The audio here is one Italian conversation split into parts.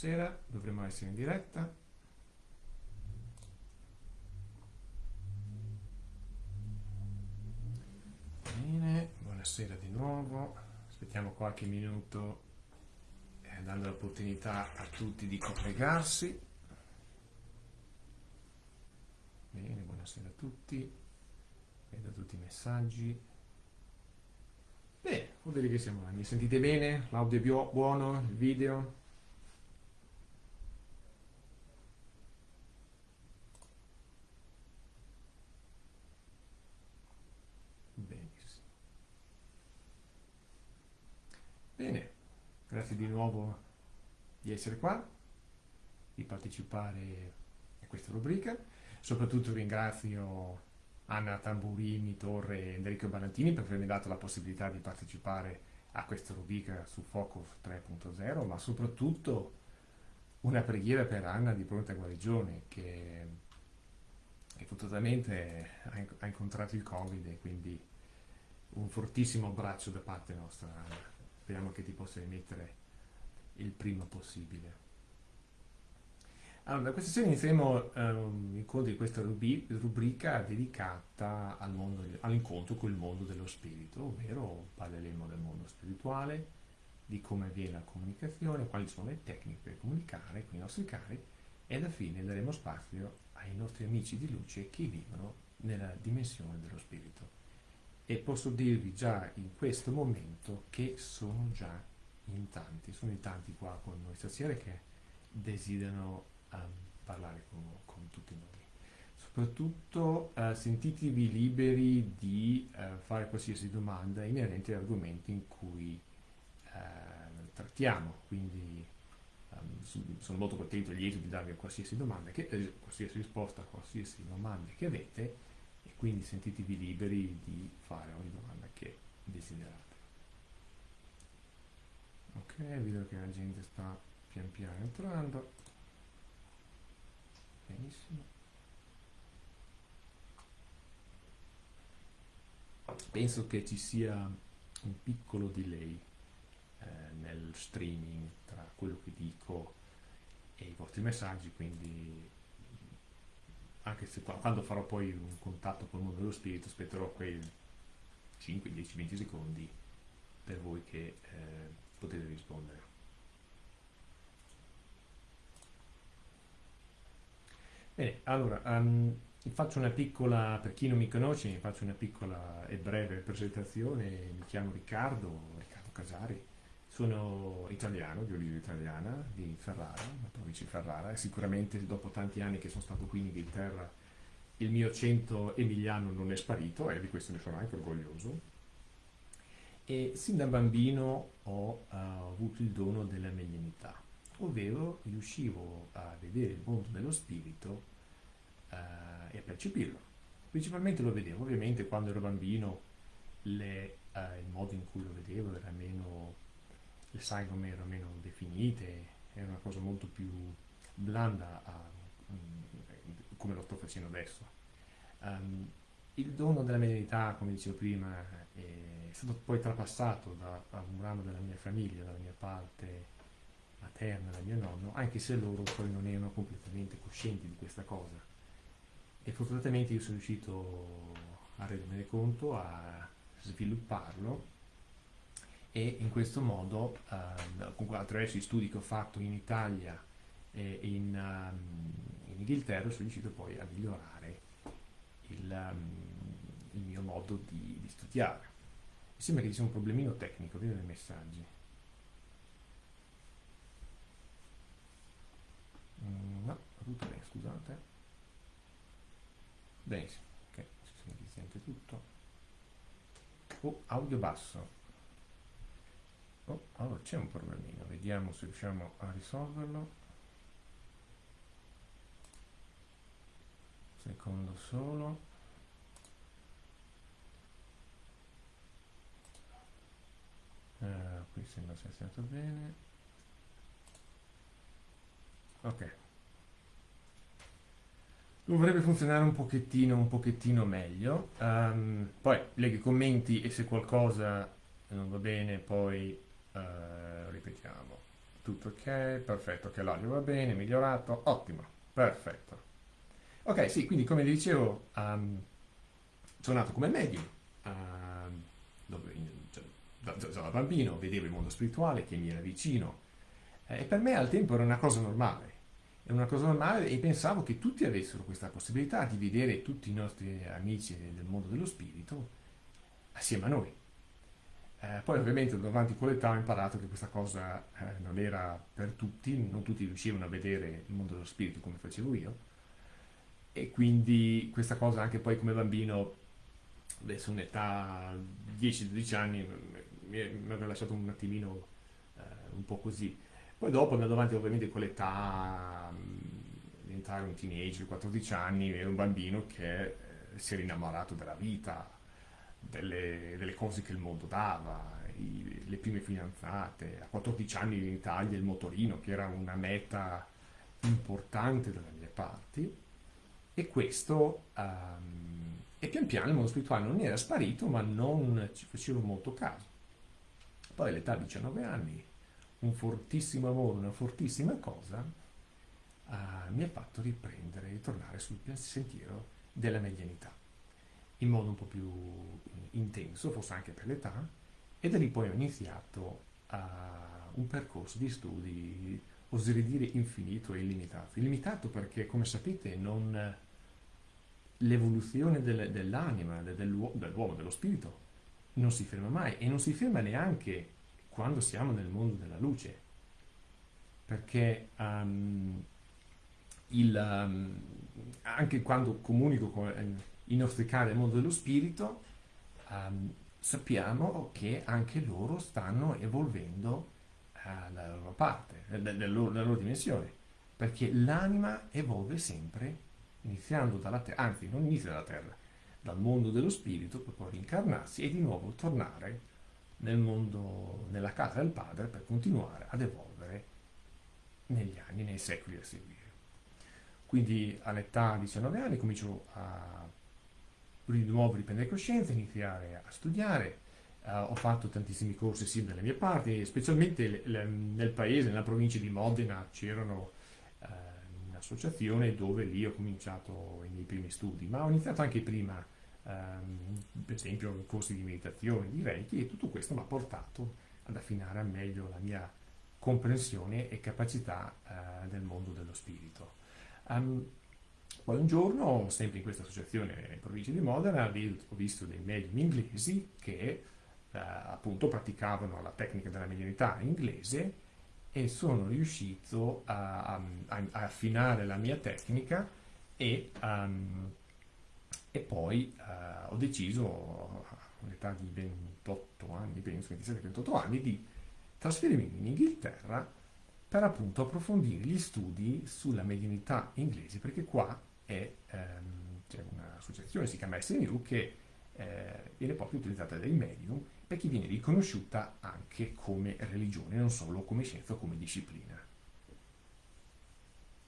buonasera, dovremmo essere in diretta. Bene, buonasera di nuovo, aspettiamo qualche minuto eh, dando l'opportunità a tutti di collegarsi. Bene, buonasera a tutti, vedo tutti i messaggi. Bene, vuol dire che siamo là, mi sentite bene? L'audio è buono, il video? Bene, grazie di nuovo di essere qua, di partecipare a questa rubrica. Soprattutto ringrazio Anna Tamburini, Torre e Enrico Balantini per avermi dato la possibilità di partecipare a questa rubrica su Focus 3.0, ma soprattutto una preghiera per Anna di pronta guarigione che, che fortunatamente ha incontrato il Covid e quindi un fortissimo abbraccio da parte nostra Anna speriamo che ti possa emettere il prima possibile. Allora, questa sera inizieremo um, ehm, l'incontro di questa rubrica dedicata al all'incontro con il mondo dello spirito, ovvero parleremo del mondo spirituale, di come avviene la comunicazione, quali sono le tecniche per comunicare con i nostri cari e alla fine daremo spazio ai nostri amici di luce che vivono nella dimensione dello spirito e posso dirvi già in questo momento che sono già in tanti, sono in tanti qua con noi stasera che desiderano um, parlare con, con, tutti noi. Soprattutto uh, sentitevi liberi di uh, fare qualsiasi domanda inerente agli argomenti in cui uh, trattiamo, quindi um, sono molto contento e lieto di darvi qualsiasi domanda, che, eh, qualsiasi risposta a qualsiasi domanda che avete quindi sentitevi liberi di fare ogni domanda che desiderate. Ok, vedo che la gente sta pian piano entrando. Benissimo. Penso che ci sia un piccolo delay eh, nel streaming tra quello che dico e i vostri messaggi, quindi anche se quando farò poi un contatto con il mondo dello spirito aspetterò quei 5, 10, 20 secondi per voi che eh, potete rispondere. Bene, allora, um, faccio una piccola, per chi non mi conosce, faccio una piccola e breve presentazione, mi chiamo Riccardo, Riccardo Casari, sono italiano, di origine italiana, di Ferrara, la provincia di Ferrara, e sicuramente dopo tanti anni che sono stato qui in Inghilterra il mio accento emiliano non è sparito e di questo ne sono anche orgoglioso. E sin da bambino ho uh, avuto il dono della medianità, ovvero riuscivo a vedere il mondo dello spirito uh, e a percepirlo. Principalmente lo vedevo, ovviamente quando ero bambino le, uh, il modo in cui lo vedevo era meno le sagome erano meno definite, era una cosa molto più blanda a, um, come lo sto facendo adesso. Um, il dono della medianità, come dicevo prima, è stato poi trapassato da, un ramo della mia famiglia, dalla mia parte materna, da mio nonno, anche se loro poi non erano completamente coscienti di questa cosa. E fortunatamente io sono riuscito a rendermene conto, a svilupparlo e in questo modo, eh, attraverso gli studi che ho fatto in Italia e in, um, in Inghilterra, sono riuscito poi a migliorare il, um, il mio modo di, di, studiare. Mi sembra che ci sia un problemino tecnico, vedo nei messaggi. Mm, no, tutto bene, scusate. Benissimo, ok, si sente tutto. Oh, audio basso. Oh, allora c'è un problemino, vediamo se riusciamo a risolverlo. Secondo solo. Eh, qui sembra sia stato bene. Ok. Dovrebbe funzionare un pochettino, un pochettino meglio. Um, poi leggo i commenti e se qualcosa non va bene poi uh, ripetiamo tutto ok, perfetto, che l'olio va bene, migliorato, ottimo, perfetto. Ok, sì, quindi come dicevo, um, sono nato come medium, um, dove, cioè, da, da, bambino vedevo il mondo spirituale che mi era vicino eh, e per me al tempo era una cosa normale, era una cosa normale e pensavo che tutti avessero questa possibilità di vedere tutti i nostri amici del mondo dello spirito assieme a noi. Eh, poi ovviamente andando avanti con l'età ho imparato che questa cosa eh, non era per tutti, non tutti riuscivano a vedere il mondo dello spirito come facevo io e quindi questa cosa anche poi come bambino, adesso un'età 10-12 anni, mi, mi aveva lasciato un attimino eh, un po' così. Poi dopo andando avanti ovviamente con l'età, diventare un teenager, 14 anni, ero un bambino che eh, si era innamorato della vita, delle, delle cose che il mondo dava, i, le prime fidanzate, a 14 anni in Italia il motorino che era una meta importante dalle mie parti e questo um, e pian piano il mondo spirituale non era sparito ma non ci facevo molto caso. Poi all'età di 19 anni un fortissimo amore, una fortissima cosa uh, mi ha fatto riprendere e tornare sul sentiero della medianità in modo un po' più intenso, forse anche per l'età, e da lì poi ho iniziato uh, un percorso di studi, oserei dire infinito e illimitato. Illimitato perché, come sapete, l'evoluzione del, dell'anima, del, dell'uomo, dello spirito, non si ferma mai e non si ferma neanche quando siamo nel mondo della luce. Perché um, il, um, anche quando comunico con i nostri cari nel mondo dello spirito, um, sappiamo che anche loro stanno evolvendo uh, la loro parte, nella loro, loro dimensione, perché l'anima evolve sempre, iniziando dalla Terra, anzi non inizia dalla Terra, dal mondo dello spirito per poi rincarnarsi e di nuovo tornare nel mondo, nella casa del Padre per continuare ad evolvere negli anni, nei secoli a seguire. Quindi all'età di 19 anni comincio a di nuovo riprendere coscienza, iniziare a studiare. Uh, ho fatto tantissimi corsi sia dalle mie parti, specialmente nel paese, nella provincia di Modena, c'erano uh, un'associazione dove lì ho cominciato i miei primi studi, ma ho iniziato anche prima, um, per esempio, corsi di meditazione, di Reiki, e tutto questo mi ha portato ad affinare al meglio la mia comprensione e capacità uh, del mondo dello spirito. Um, poi un giorno, sempre in questa associazione in provincia di Modena, ho visto dei medium inglesi che eh, appunto praticavano la tecnica della medianità inglese e sono riuscito a, a, a affinare la mia tecnica e, um, e poi uh, ho deciso all'età di 28 anni, penso 27-28 anni, di trasferirmi in Inghilterra per appunto approfondire gli studi sulla medianità inglese, perché qua ehm, c'è un'associazione, si chiama SNU, che eh, viene proprio utilizzata dai medium perché viene riconosciuta anche come religione, non solo come scienza o come disciplina.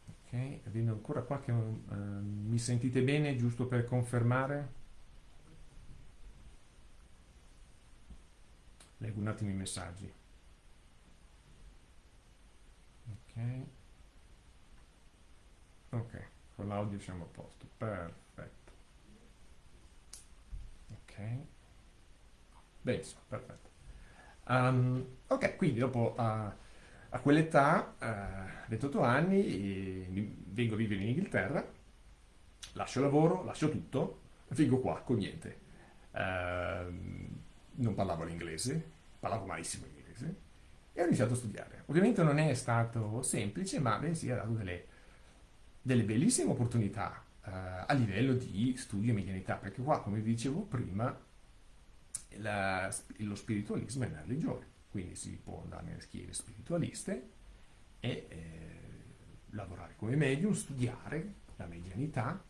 Ok, avendo ancora qualche... Uh, mi sentite bene, giusto per confermare? Leggo un attimo i messaggi. Ok. Con l'audio siamo a posto. Perfetto. Ok. Benissimo perfetto. Um, ok quindi dopo uh, a quell'età uh, 28 anni vengo a vivere in Inghilterra lascio lavoro lascio tutto vengo qua con niente. Uh, non parlavo l'inglese parlavo malissimo l'inglese e ho iniziato a studiare. Ovviamente non è stato semplice ma bensì ha dato delle delle bellissime opportunità eh, a livello di studio e medianità, perché qua, come vi dicevo prima, la, lo spiritualismo è una religione, quindi si può andare nelle schiere spiritualiste e eh, lavorare come medium, studiare la medianità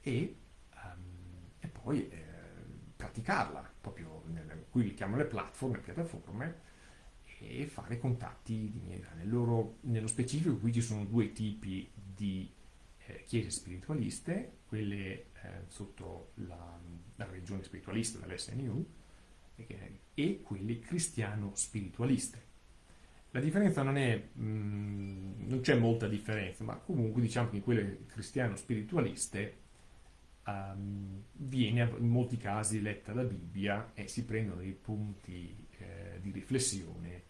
e, um, e poi eh, praticarla, proprio nelle, qui li chiamano le platform, le piattaforme, e fare contatti di medianità. Nel loro, nello specifico qui ci sono due tipi di eh, chiese spiritualiste, quelle eh, sotto la, la, religione spiritualista dell'SNU e, e quelle cristiano-spiritualiste. La differenza non è, mh, non c'è molta differenza, ma comunque diciamo che in quelle cristiano-spiritualiste um, viene in molti casi letta la Bibbia e si prendono dei punti eh, di riflessione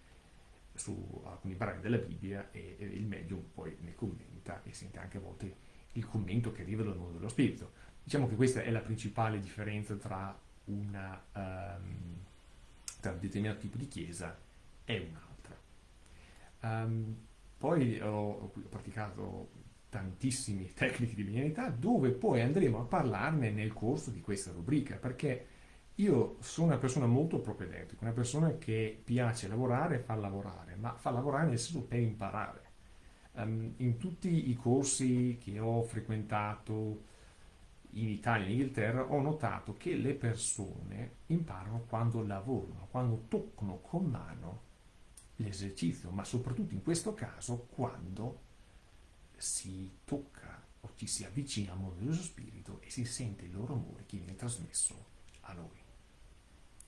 su alcuni brani della Bibbia e, e, il medium poi ne commenta e sente anche a volte il commento che arriva dal mondo dello spirito. Diciamo che questa è la principale differenza tra, una, um, tra un determinato tipo di chiesa e un'altra. Um, poi ho, praticato tantissime tecniche di medianità dove poi andremo a parlarne nel corso di questa rubrica perché io sono una persona molto propedeutica, una persona che piace lavorare e fa lavorare, ma fa lavorare nel senso per imparare. Um, in tutti i corsi che ho frequentato in Italia e in Inghilterra ho notato che le persone imparano quando lavorano, quando toccano con mano l'esercizio, ma soprattutto in questo caso quando si tocca o ci si avvicina al mondo dello spirito e si sente il loro amore che viene trasmesso a noi.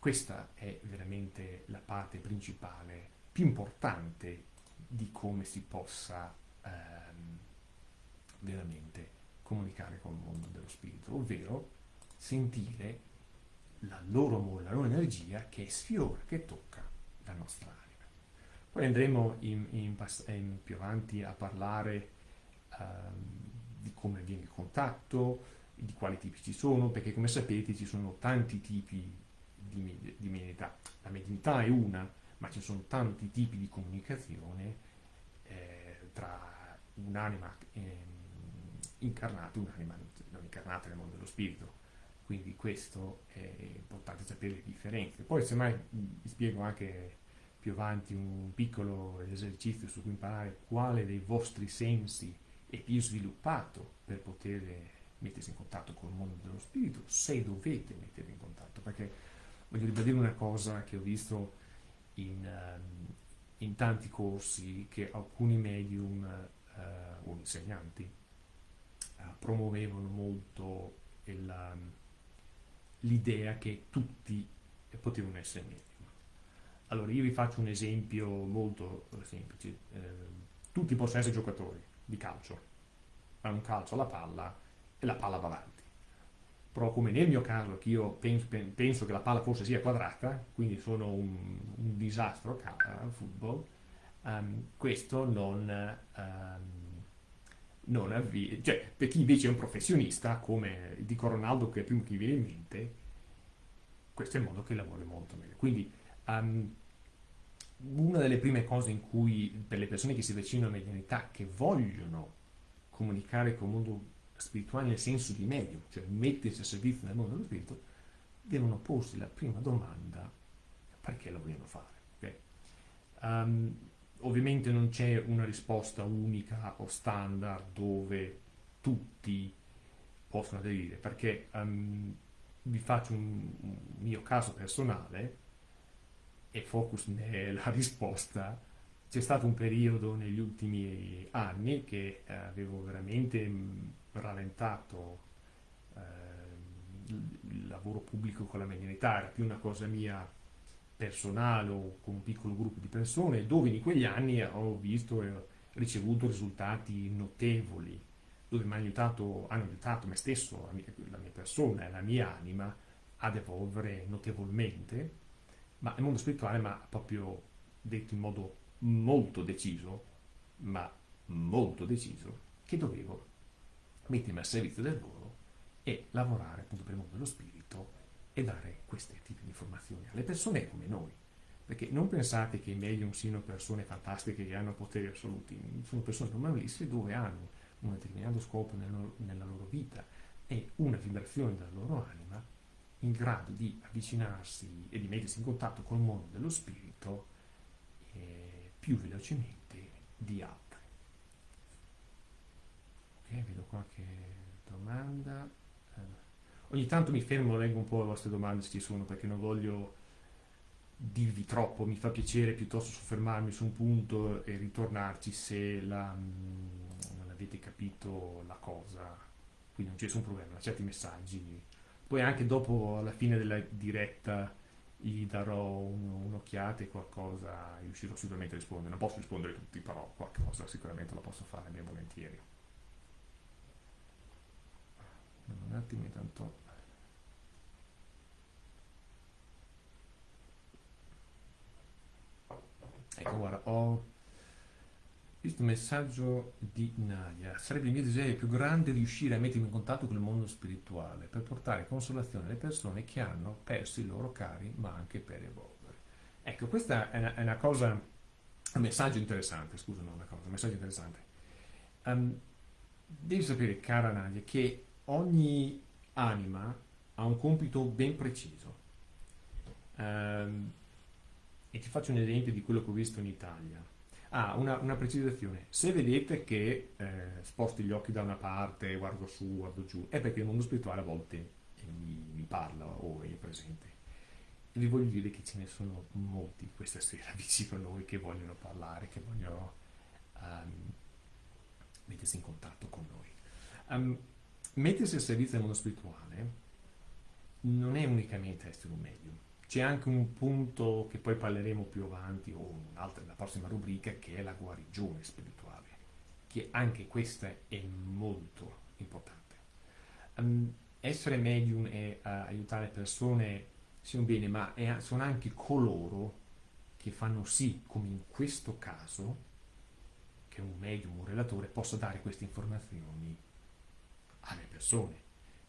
Questa è veramente la parte principale, più importante di come si possa ehm, veramente comunicare con il mondo dello spirito, ovvero sentire la loro la loro energia che sfiora, che tocca la nostra anima. Poi andremo in, in, in più avanti a parlare uh, di come avviene il contatto, di quali tipi ci sono, perché come sapete ci sono tanti tipi di, di medianità. La medianità è una, ma ci sono tanti tipi di comunicazione eh, tra un'anima eh, incarnata e un'anima non incarnata nel mondo dello spirito. Quindi questo è importante sapere le differenze. Poi semmai vi spiego anche più avanti un piccolo esercizio su cui imparare quale dei vostri sensi è più sviluppato per poter mettersi in contatto con il mondo dello spirito, se dovete mettervi in contatto, perché voglio ribadire una cosa che ho visto in, um, in tanti corsi che alcuni medium uh, o insegnanti uh, promuovevano molto ehm, l'idea che tutti potevano essere medium allora, io vi faccio un esempio molto semplice. Eh, tutti possono essere giocatori di calcio, fanno un calcio alla palla e la palla va avanti. Però come nel mio caso, che io penso, penso che la palla forse sia quadrata, quindi sono un, un disastro al football, um, questo non... Um, non avviene, cioè per chi invece è un professionista come dico Ronaldo che è il primo che viene in mente questo è il modo che lavora molto meglio. Quindi um, una delle prime cose in cui per le persone che si avvicinano alla medianità, che vogliono comunicare con il mondo spirituale nel senso di medium, cioè mettersi a servizio del mondo dello spirito, devono porsi la prima domanda perché lo vogliono fare. Okay? Um, ovviamente non c'è una risposta unica o standard dove tutti possono aderire, perché um, vi faccio un, un mio caso personale, e focus nella risposta, c'è stato un periodo negli ultimi anni che avevo veramente rallentato eh, il lavoro pubblico con la medianità, era più una cosa mia personale o con un piccolo gruppo di persone, dove in quegli anni ho visto e ricevuto risultati notevoli, dove mi hanno aiutato, hanno aiutato me stesso, la mia, la mia persona la mia anima ad evolvere notevolmente ma il mondo spirituale, ma proprio detto in modo molto deciso, ma molto deciso, che dovevo mettermi al servizio del loro e lavorare appunto per il mondo dello spirito e dare questi tipi di informazioni alle persone come noi. Perché non pensate che i medium siano persone fantastiche che hanno poteri assoluti, sono persone normalissime dove hanno un determinato scopo nella loro vita e una vibrazione della loro anima in grado di avvicinarsi e di mettersi in contatto con il mondo dello spirito eh, più velocemente di altri. Ok, vedo qualche domanda. Eh, ogni tanto mi fermo, leggo un po' le vostre domande se ci sono, perché non voglio dirvi troppo, mi fa piacere piuttosto soffermarmi su un punto e ritornarci se la, mm, non avete capito la cosa, quindi non c'è nessun problema, lasciate i messaggi poi anche dopo, alla fine della diretta, gli darò un- un'occhiata e qualcosa riuscirò sicuramente a rispondere. Non posso rispondere a tutti, però qualcosa sicuramente lo posso fare ben volentieri. Un attimo, intanto. Ecco, guarda, ho visto un messaggio di Nadia. Sarebbe il mio desiderio più grande riuscire a mettermi in contatto con il mondo spirituale per portare consolazione alle persone che hanno perso i loro cari, ma anche per evolvere. Ecco, questa è una, è una cosa, un messaggio interessante, scusa, non una cosa, un messaggio interessante. Ehm, devi sapere, cara Nadia, che ogni anima ha un compito ben preciso. Ehm, e ti faccio un esempio di quello che ho visto in Italia. Ah, una, una precisazione. Se vedete che eh, sposti gli occhi da una parte, guardo su, guardo giù, è perché il mondo spirituale a volte mi, mi parla o è presente. E vi voglio dire che ce ne sono molti questa sera vicino a noi che vogliono parlare, che vogliono ehm, mettersi in contatto con noi. Ehm, mettersi al servizio del mondo spirituale non è unicamente essere un medium. C'è anche un punto che poi parleremo più avanti, o nella prossima rubrica, che è la guarigione spirituale, che anche questa è molto importante. Ehm, essere medium e eh, aiutare persone sia un bene, ma è- sono anche coloro che fanno sì, come in questo caso, che un medium, un relatore, possa dare queste informazioni alle persone.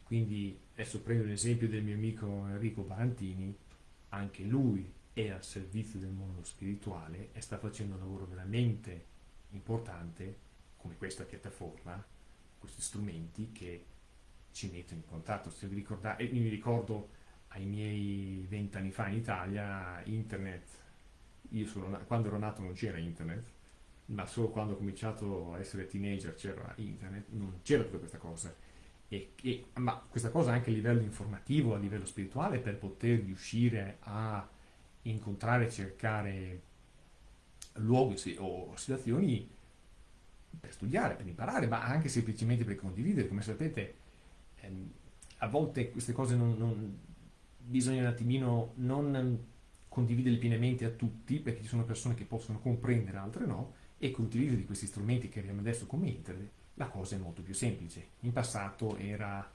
Quindi adesso prendo l'esempio del mio amico Enrico Barantini, anche lui è al servizio del mondo spirituale e sta facendo un lavoro veramente importante come questa piattaforma, questi strumenti che ci mettono in contatto. Se vi ricordate, e mi ricordo ai miei vent'anni fa in Italia, internet, io sono, quando ero nato non c'era internet, ma solo quando ho cominciato a essere teenager c'era internet, non c'era tutta questa cosa. E, e- ma questa cosa anche a livello informativo, a livello spirituale, per poter riuscire a incontrare cercare luoghi o situazioni per studiare, per imparare, ma anche semplicemente per condividere. Come sapete, ehm, a volte queste cose non, non- bisogna un attimino non condividerle pienamente a tutti, perché ci sono persone che possono comprendere, altre no, e con l'utilizzo di questi strumenti che abbiamo adesso come internet, la cosa è molto più semplice. In passato era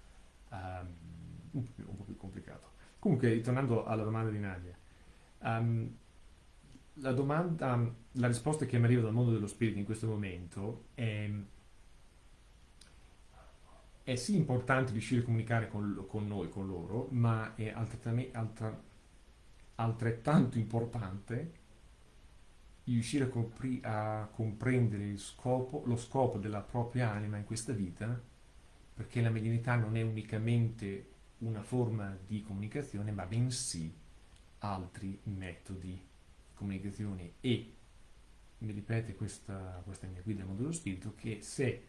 ehm, un po' più, complicato. Comunque, ritornando alla domanda di Nadia, ehm, la domanda, la risposta che mi arriva dal mondo dello spirito in questo momento è, è sì importante riuscire a comunicare con, con noi, con loro, ma è altra- altrettanto importante riuscire a, compri- a comprendere scopo, lo scopo della propria anima in questa vita, perché la medianità non è unicamente una forma di comunicazione, ma bensì altri metodi di comunicazione. E mi ripete questa, questa mia guida al mondo dello spirito che se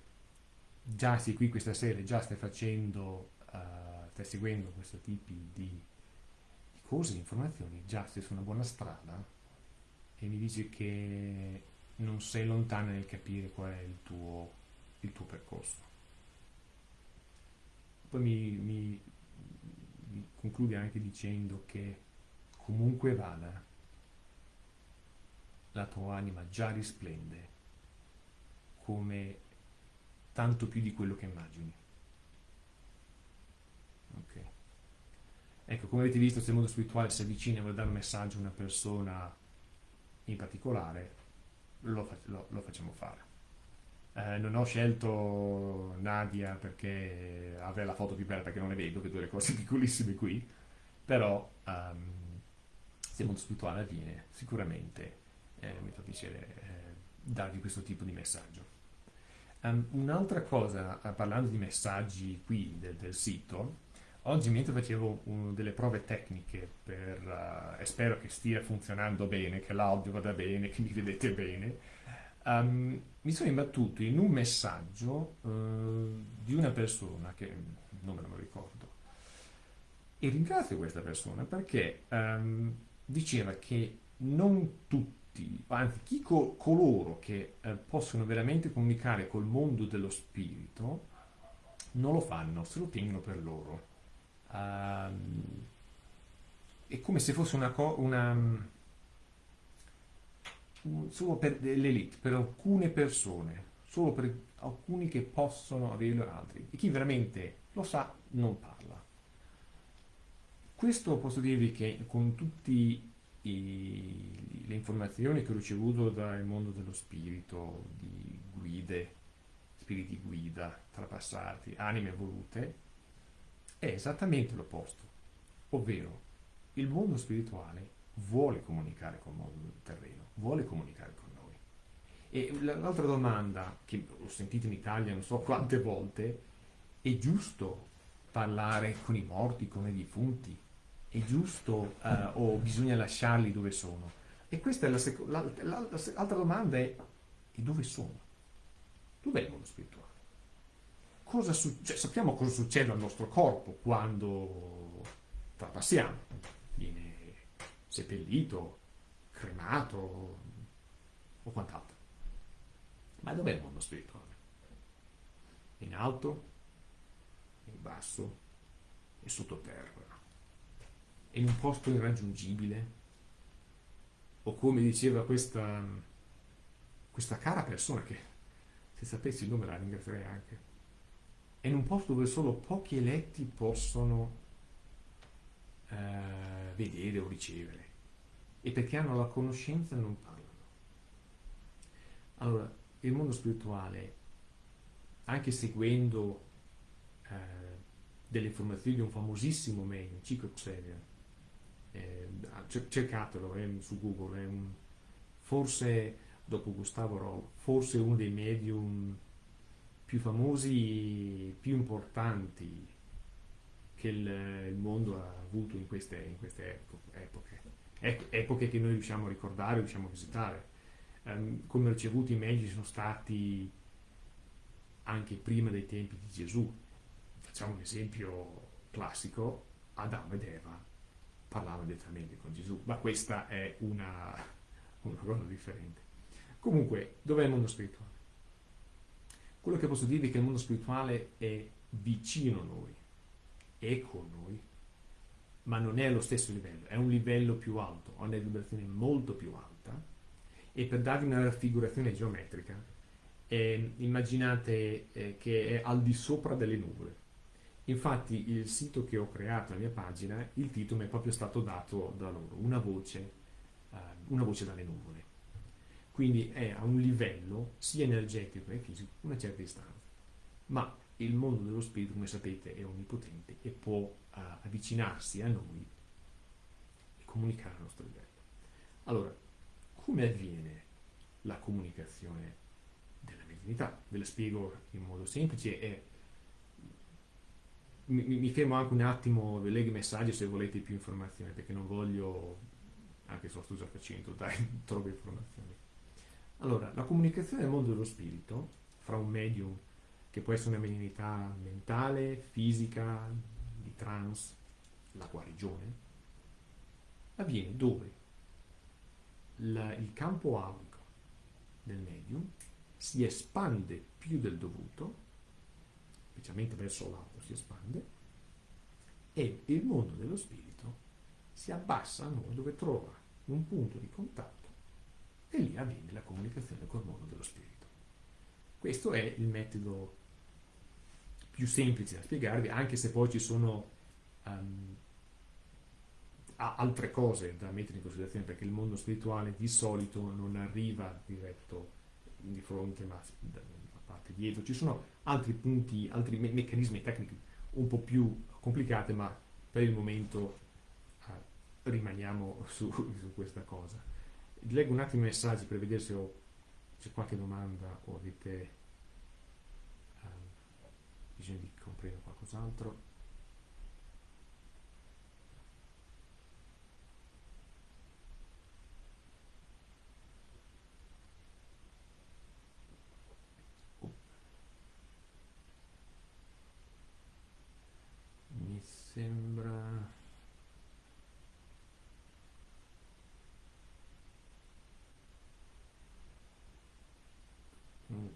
già sei qui questa sera già stai facendo, eh, stai seguendo questo tipo di cose, di informazioni, già sei su una buona strada e mi dici che non sei lontana nel capire qual è il tuo, il tuo percorso. Poi mi, mi, mi conclude anche dicendo che comunque vada, la tua anima già risplende come tanto più di quello che immagini. Ok. Ecco, come avete visto, se il mondo spirituale si avvicina e vuole dare un messaggio a una persona in particolare, lo, lo- lo facciamo fare. Eh, non ho scelto Nadia perché avrei la foto più bella perché non le vedo, vedo le cose piccolissime qui, però ehm, se mondo spirituale avviene, sicuramente eh, mi fa piacere eh, darvi questo tipo di messaggio. Ehm, un'altra cosa, eh, parlando di messaggi qui del, del sito, oggi mentre facevo un- delle prove tecniche per, eh, e spero che stia funzionando bene, che l'audio vada bene, che mi vedete bene, ehm, mi sono imbattuto in un messaggio eh, di una persona che non me lo ricordo e ringrazio questa persona perché ehm, diceva che non tutti, anzi chi co- coloro che eh, possono veramente comunicare col mondo dello spirito non lo fanno, se lo tengono per loro. Ehm, è come se fosse una, una solo per l'elite, per alcune persone, solo per alcuni che possono averlo altri. E chi veramente lo sa non parla. Questo posso dirvi che con tutte le informazioni che ho ricevuto dal mondo dello spirito, di guide, spiriti guida, trapassati, anime evolute, è esattamente l'opposto. Ovvero, il mondo spirituale vuole comunicare con il mondo terreno, vuole comunicare con noi. E l'altra domanda, che ho sentito in Italia non so quante volte, è giusto parlare con i morti, con i defunti? È giusto uh, o bisogna lasciarli dove sono? E questa è la seconda, l'altra domanda è, e dove sono? Dov'è il mondo spirituale? Cosa cioè, sappiamo cosa succede al nostro corpo quando trapassiamo, viene seppellito, cremato o quant'altro. Ma dov'è il mondo spirituale? In alto, in basso e sottoterra. È in un posto irraggiungibile? O come diceva questa, questa cara persona che se sapessi il nome la ringrazierei anche. È in un posto dove solo pochi eletti possono eh, vedere o ricevere e perché hanno la conoscenza non parlano. Allora, il mondo spirituale, anche seguendo eh, delle informazioni di un famosissimo medium, Chico Xavier, eh, cercatelo eh, su Google, un, forse dopo Gustavo Roll, forse uno dei medium più famosi, più importanti che il, il mondo ha avuto in queste, in queste epoche, epoche che noi riusciamo a ricordare, riusciamo a visitare. Um, come ricevuti i medici sono stati anche prima dei tempi di Gesù. Facciamo un esempio classico, Adamo ed Eva parlavano direttamente con Gesù, ma questa è una, una cosa differente. Comunque, dov'è il mondo spirituale? Quello che posso dirvi è che il mondo spirituale è vicino a noi, è con noi, ma non è allo stesso livello, è un livello più alto, ha una vibrazione molto più alta e per darvi una raffigurazione geometrica, eh, immaginate eh, che è al di sopra delle nuvole. Infatti il sito che ho creato, la mia pagina, il titolo è proprio stato dato da loro, una voce, eh, una voce dalle nuvole. Quindi è a un livello sia energetico che fisico una certa distanza. Ma il mondo dello spirito, come sapete, è onnipotente e può uh, avvicinarsi a noi e comunicare al nostro livello. Allora, come avviene la comunicazione della medianità? Ve la spiego in modo semplice e mi, mi, fermo anche un attimo, vi leggo i messaggi se volete più informazioni, perché non voglio, anche se lo sto già facendo, dare troppe informazioni. Allora, la comunicazione del mondo dello spirito, fra un medium che può essere una medianità mentale, fisica, di trans, la guarigione, avviene dove la, il campo aurico del medium si espande più del dovuto, specialmente verso l'alto si espande, e il mondo dello spirito si abbassa a noi dove trova un punto di contatto e lì avviene la comunicazione col mondo dello spirito. Questo è il metodo più semplice da spiegarvi, anche se poi ci sono um, altre cose da mettere in considerazione, perché il mondo spirituale di solito non arriva diretto di fronte, ma da, parte dietro. Ci sono altri punti, altri me meccanismi tecnici un po' più complicati, ma per il momento uh, rimaniamo su, su, questa cosa. Leggo un attimo i messaggi per vedere se c'è qualche domanda o avete bisogna di comprendere qualcos'altro. Sembra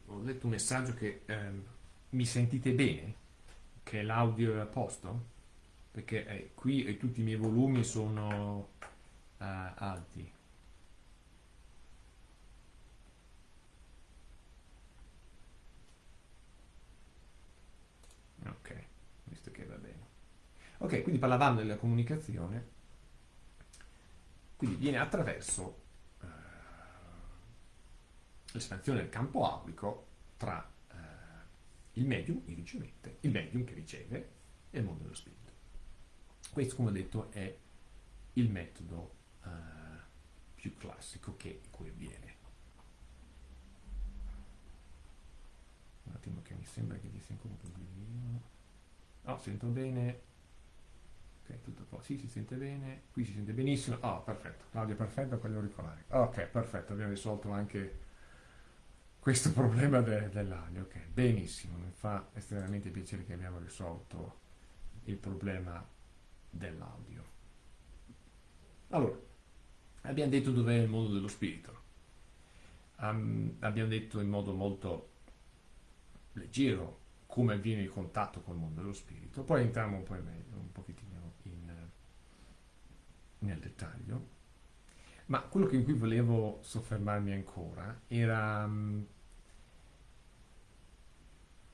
ho letto un messaggio che ehm, mi sentite bene? Che l'audio è a posto? perché eh, qui eh, tutti i miei volumi sono eh, alti. Ok, visto che va bene. Ok, quindi parlavamo della comunicazione, quindi viene attraverso l'espansione del campo aulico tra eh, il medium, il ricevente, il medium che riceve e il mondo dello spirito. Questo, come ho detto, è il metodo eh, più classico che qui avviene. Un attimo che mi sembra che ti sia ancora un vicino. No, sento bene. Ok, tutto qua. Sì, si sente bene. Qui si sente benissimo. Oh, perfetto. L'audio perfetto con gli auricolari. Ok, perfetto. Abbiamo risolto anche questo problema de dell'audio. Ok, benissimo. Mi fa estremamente piacere che abbiamo risolto il problema dell'audio. Allora, abbiamo detto dov'è il mondo dello spirito. Um, abbiamo detto in modo molto leggero come avviene il contatto col mondo dello spirito, poi entriamo un po' meglio, un pochettino in, nel dettaglio. Ma quello in cui volevo soffermarmi ancora era um,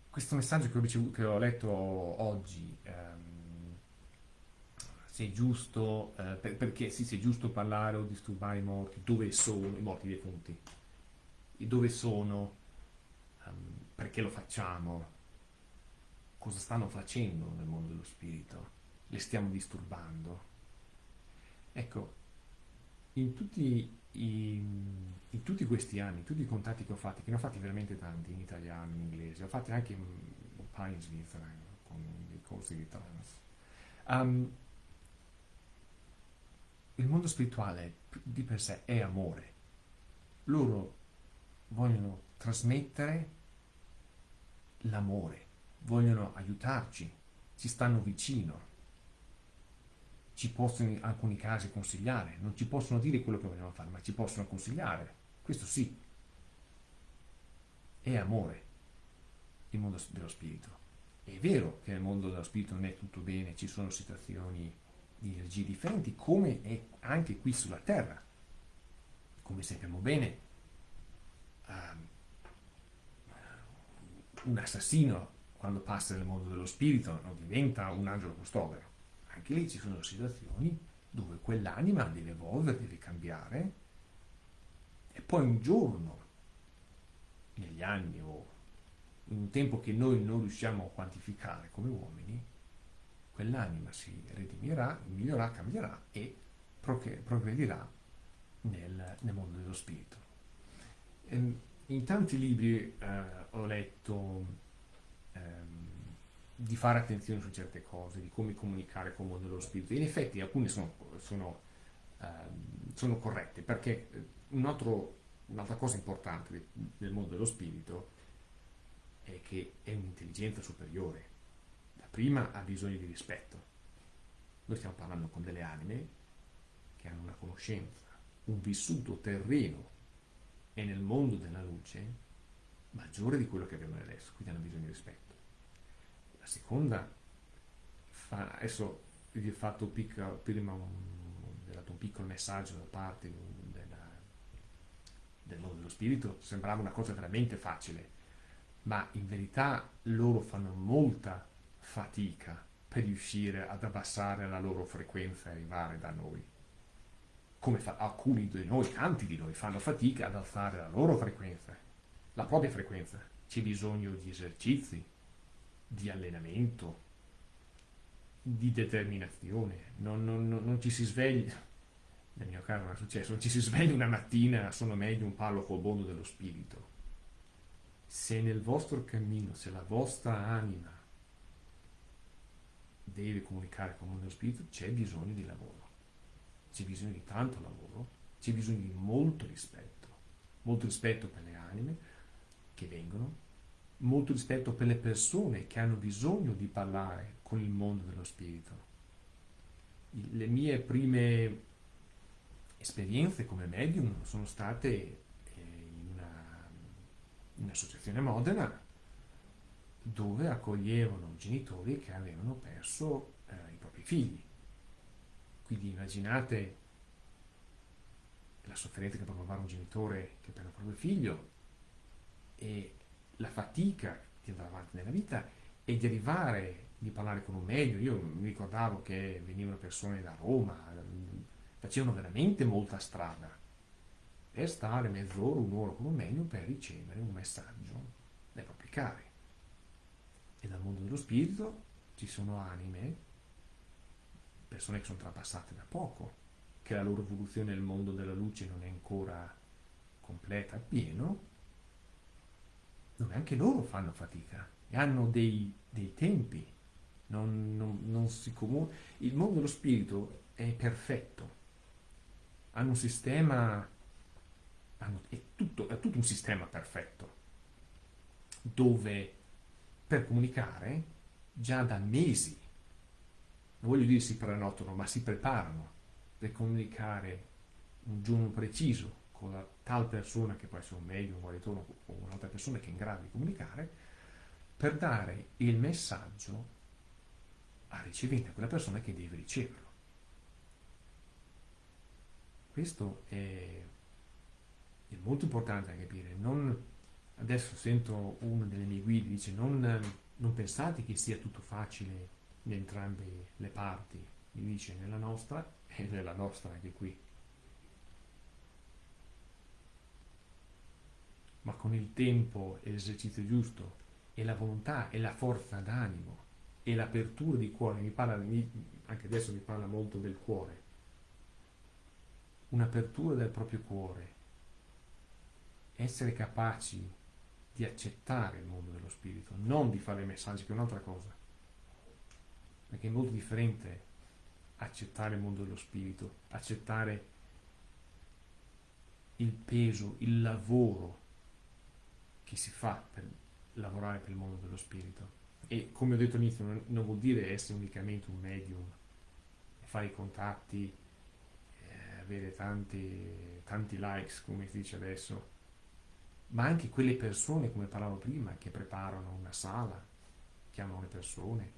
questo messaggio che ho, ricevuto, che ho letto oggi. Um, se è giusto, eh, per, perché sì, se è giusto parlare o disturbare i morti, dove sono i morti defunti, dove sono, um, perché lo facciamo, cosa stanno facendo nel mondo dello spirito, le stiamo disturbando. Ecco, in tutti, i, in tutti questi anni, tutti i contatti che ho fatto, che ne ho fatti veramente tanti in italiano, in inglese, ho fatti anche un paio in Svizzera con i corsi di trans. Um, il mondo spirituale di per sé è amore. Loro vogliono trasmettere l'amore, vogliono aiutarci, ci stanno vicino, ci possono in alcuni casi consigliare, non ci possono dire quello che vogliono fare, ma ci possono consigliare. Questo sì, è amore il mondo dello spirito. È vero che nel mondo dello spirito non è tutto bene, ci sono situazioni di energie differenti, come è anche qui sulla Terra. Come sappiamo bene, um, un assassino quando passa nel mondo dello spirito non diventa un angelo custode. Anche lì ci sono situazioni dove quell'anima deve evolvere, deve cambiare e poi un giorno, negli anni o in un tempo che noi non riusciamo a quantificare come uomini, quell'anima si redimirà, migliorerà, cambierà e progredirà nel, nel mondo dello spirito. Ehm, in tanti libri eh, ho letto ehm, di fare attenzione su certe cose, di come comunicare con il mondo dello spirito. In effetti alcune sono, sono, ehm, sono corrette, perché un un'altra cosa importante del mondo dello spirito è che è un'intelligenza superiore. La prima ha bisogno di rispetto. Noi stiamo parlando con delle anime che hanno una conoscenza, un vissuto terreno e nel mondo della luce maggiore di quello che abbiamo adesso, quindi hanno bisogno di rispetto. Seconda, fa, adesso vi ho fatto piccolo, prima un, un piccolo messaggio da parte della, del mondo dello spirito, sembrava una cosa veramente facile, ma in verità loro fanno molta fatica per riuscire ad abbassare la loro frequenza e arrivare da noi come alcuni di noi, tanti di noi, fanno fatica ad alzare la loro frequenza, la propria frequenza. C'è bisogno di esercizi, di allenamento, di determinazione. Non, non, non, ci si sveglia, nel mio caso non è successo, non ci si sveglia una mattina, sono meglio un palo col mondo dello spirito. Se nel vostro cammino, se la vostra anima deve comunicare con il mondo dello spirito, c'è bisogno di lavoro c'è bisogno di tanto lavoro, c'è bisogno di molto rispetto, molto rispetto per le anime che vengono, molto rispetto per le persone che hanno bisogno di parlare con il mondo dello spirito. Le mie prime esperienze come medium sono state eh, in un'associazione Modena dove accoglievano genitori che avevano perso eh, i propri figli. Quindi immaginate la sofferenza che può provare un genitore che perde il proprio figlio e la fatica di andare avanti nella vita e di arrivare, di parlare con un medico. Io mi ricordavo che venivano persone da Roma, facevano veramente molta strada per stare mezz'ora, un'ora con un medico per ricevere un messaggio dai propri cari. E dal mondo dello spirito ci sono anime, persone che sono trapassate da poco, che la loro evoluzione nel mondo della luce non è ancora completa, pieno, dove anche loro fanno fatica e hanno dei, dei tempi. Non, non, non si comu- Il mondo dello spirito è perfetto, hanno un sistema, hanno, è, tutto, è tutto un sistema perfetto, dove per comunicare già da mesi, non voglio dire si prenotano, ma si preparano per comunicare un giorno preciso con la tal persona che può essere un medio, un guaritore o un'altra persona che è in grado di comunicare, per dare il messaggio a ricevente, a quella persona che deve riceverlo. Questo è, è molto importante da capire. Non, adesso sento una delle mie guide dice non, non pensate che sia tutto facile in entrambe le parti, mi dice nella nostra e nella nostra anche qui. Ma con il tempo e l'esercizio giusto e la volontà e la forza d'animo e l'apertura di cuore, mi parla, anche adesso mi parla molto del cuore, un'apertura del proprio cuore, essere capaci di accettare il mondo dello spirito, non di fare messaggi, che è un'altra cosa, perché è molto differente accettare il mondo dello spirito, accettare il peso, il lavoro che si fa per lavorare per il mondo dello spirito. E come ho detto all'inizio, non, vuol dire essere unicamente un medium, fare i contatti, avere tanti, tanti likes, come si dice adesso, ma anche quelle persone, come parlavo prima, che preparano una sala, chiamano le persone,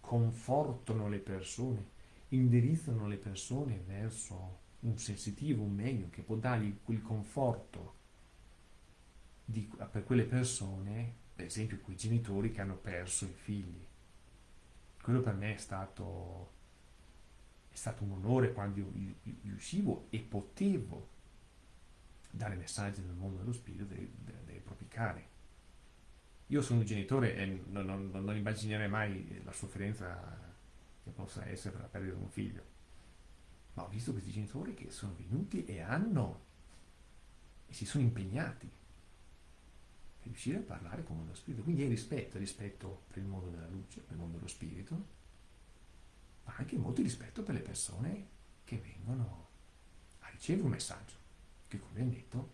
confortano le persone, indirizzano le persone verso un sensitivo, un meglio, che può dargli quel conforto di, per quelle persone, per esempio quei genitori che hanno perso i figli. Quello per me è stato è stato un onore quando io, io, io uscivo e potevo dare messaggi nel mondo dello spirito dei, dei, dei propri cari. Io sono un genitore e non, non, non, immaginerei mai la sofferenza che possa essere per la perdita di un figlio. Ma ho visto questi genitori che sono venuti e hanno e si sono impegnati riuscire a parlare con lo spirito. Quindi è rispetto, rispetto per il mondo della luce, per il mondo dello spirito, ma anche molto rispetto per le persone che vengono a ricevere un messaggio, che come abbiamo detto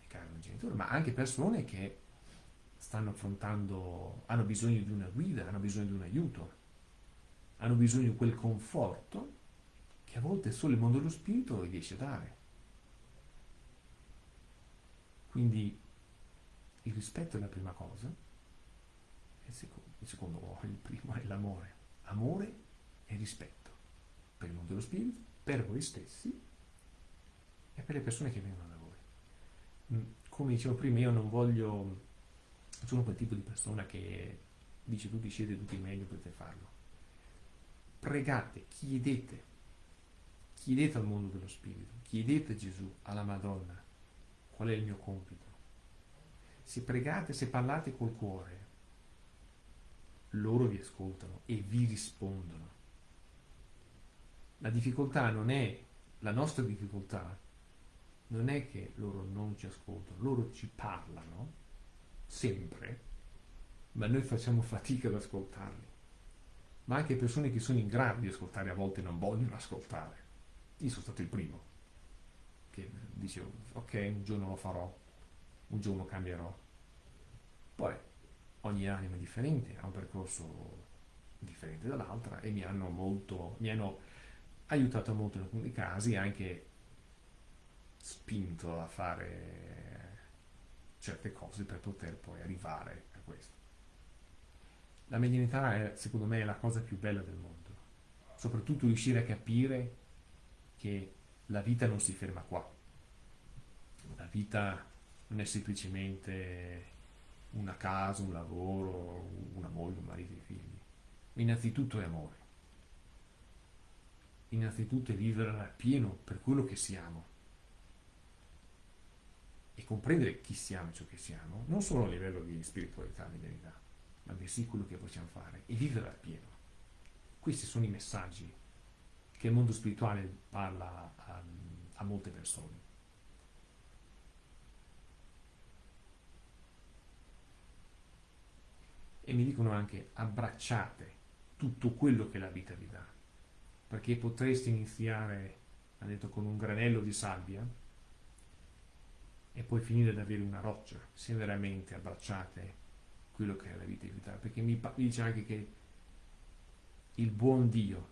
è caro un genitore, ma anche persone che stanno affrontando, hanno bisogno di una guida, hanno bisogno di un aiuto, hanno bisogno di quel conforto che a volte solo il mondo dello spirito riesce a dare. Quindi il rispetto è la prima cosa, il secondo, il, secondo, il primo è l'amore amore e rispetto per il mondo dello spirito, per voi stessi e per le persone che vengono da voi. Mm, come dicevo prima, io non voglio, sono quel tipo di persona che dice tutti siete tutti meglio, potete farlo. Pregate, chiedete, chiedete al mondo dello spirito, chiedete a Gesù, alla Madonna, qual è il mio compito. Se pregate, se parlate col cuore, loro vi ascoltano e vi rispondono. La difficoltà non è, la nostra difficoltà non è che loro non ci ascoltano, loro ci parlano sempre, ma noi facciamo fatica ad ascoltarli. Ma anche persone che sono in grado di ascoltare a volte non vogliono ascoltare. Io sono stato il primo che dicevo, ok, un giorno lo farò, un giorno cambierò. Poi ogni anima è differente, ha un percorso differente dall'altra e mi hanno, molto, mi hanno aiutato molto in alcuni casi anche spinto a fare certe cose per poter poi arrivare a questo. la medianità è, secondo me, la cosa più bella del mondo. Soprattutto riuscire a capire che la vita non si ferma qua. La vita non è semplicemente una casa, un lavoro, una moglie, un marito e figli. Innanzitutto è amore. Innanzitutto è vivere appieno per quello che siamo e comprendere chi siamo e ciò che siamo, non solo a livello di spiritualità, di verità, ma bensì quello che possiamo fare e vivere appieno. Questi sono i messaggi che il mondo spirituale parla a, a molte persone. E mi dicono anche abbracciate tutto quello che la vita vi dà, perché potreste iniziare, ha detto, con un granello di sabbia e poi finire ad avere una roccia, se veramente abbracciate quello che è la vita di perché mi, mi dice anche che il buon Dio,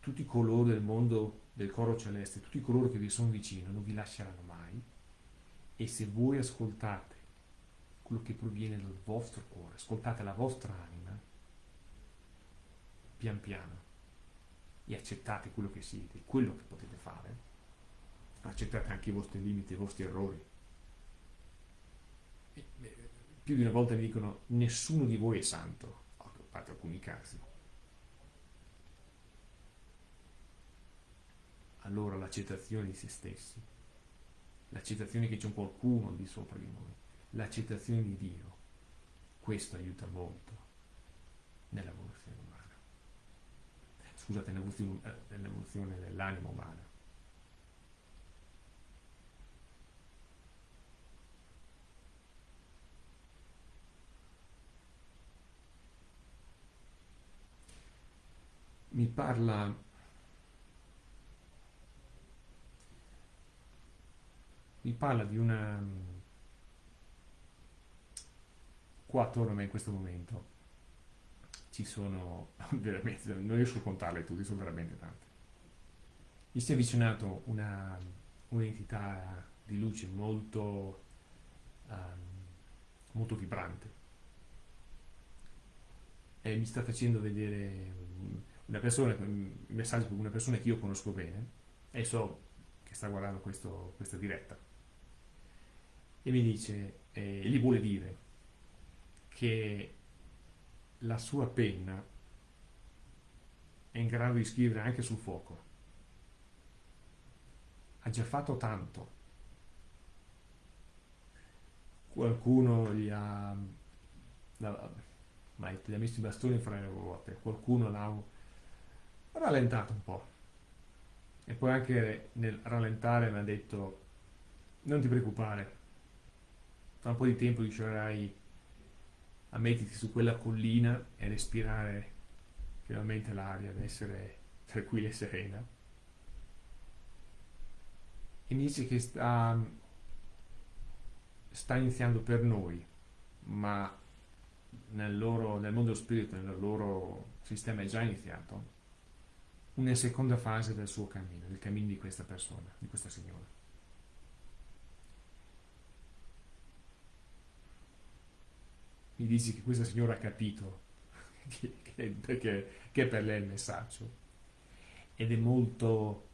tutti coloro del mondo del coro celeste, tutti coloro che vi sono vicino, non vi lasceranno mai. E se voi ascoltate quello che proviene dal vostro cuore, ascoltate la vostra anima, pian piano, e accettate quello che siete, quello che potete fare, accettate anche i vostri limiti, i vostri errori. E, più di una volta mi dicono nessuno di voi è santo, a parte alcuni casi. Allora l'accettazione di se stessi, l'accettazione che c'è qualcuno di sopra di noi, l'accettazione di Dio, questo aiuta molto nell'evoluzione umana. Scusate, nell'evoluzione eh, dell'anima umana. mi parla mi parla di una qua attorno a me in questo momento. Ci sono veramente non riesco a contarle tutti sono veramente tante. Mi si è avvicinato un'entità di luce molto um, molto vibrante. E mi sta facendo vedere una persona, un messaggio per una persona che io conosco bene e so che sta guardando questo, questa diretta. E mi dice, eh, gli vuole dire che la sua penna è in grado di scrivere anche sul fuoco. Ha già fatto tanto. Qualcuno gli ha, ma gli ha messo i bastoni fra le ruote, qualcuno l'ha rallentato un po'. E poi anche nel rallentare mi ha detto non ti preoccupare, tra un po' di tempo riuscirai a metterti su quella collina e respirare finalmente l'aria, ad essere tranquilla e serena. E dice che sta, sta iniziando per noi, ma nel, loro, nel mondo spirito, nel loro sistema è già iniziato una seconda fase del suo cammino, il cammino di questa persona, di questa signora. Mi dici che questa signora ha capito che, che, che, per lei è il messaggio ed è molto,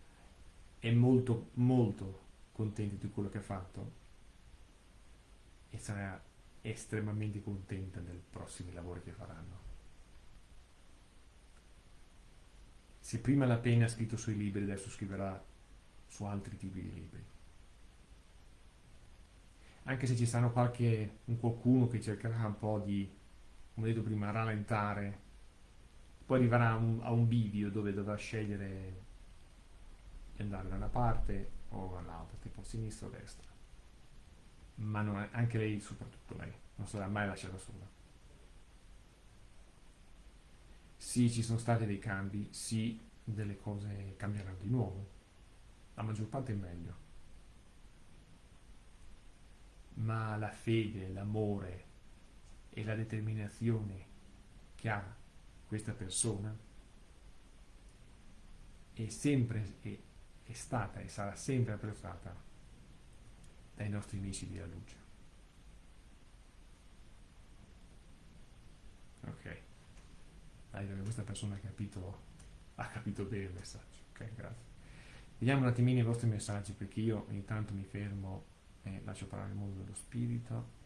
è molto, molto contenta di quello che ha fatto e sarà estremamente contenta dei prossimi lavori che faranno. Se prima la penna ha scritto sui libri, adesso scriverà su altri tipi di libri. Anche se ci sarà qualche, un qualcuno che cercherà un po' di, come detto prima, rallentare, poi arriverà a un, a un bivio dove dovrà scegliere di andare da una parte o dall'altra, tipo sinistra o destra. Ma non, anche lei, soprattutto lei, non sarà mai lasciata sola. Sì, ci sono stati dei cambi, sì, delle cose cambieranno di nuovo. La maggior parte è meglio. Ma la fede, l'amore e la determinazione che ha questa persona è sempre, è, è stata e sarà sempre apprezzata dai nostri amici della luce. Ok. Dai, questa persona ha capito, ha capito bene il messaggio. Ok, grazie. Vediamo un attimino i vostri messaggi perché io ogni tanto mi fermo e lascio parlare il mondo dello spirito.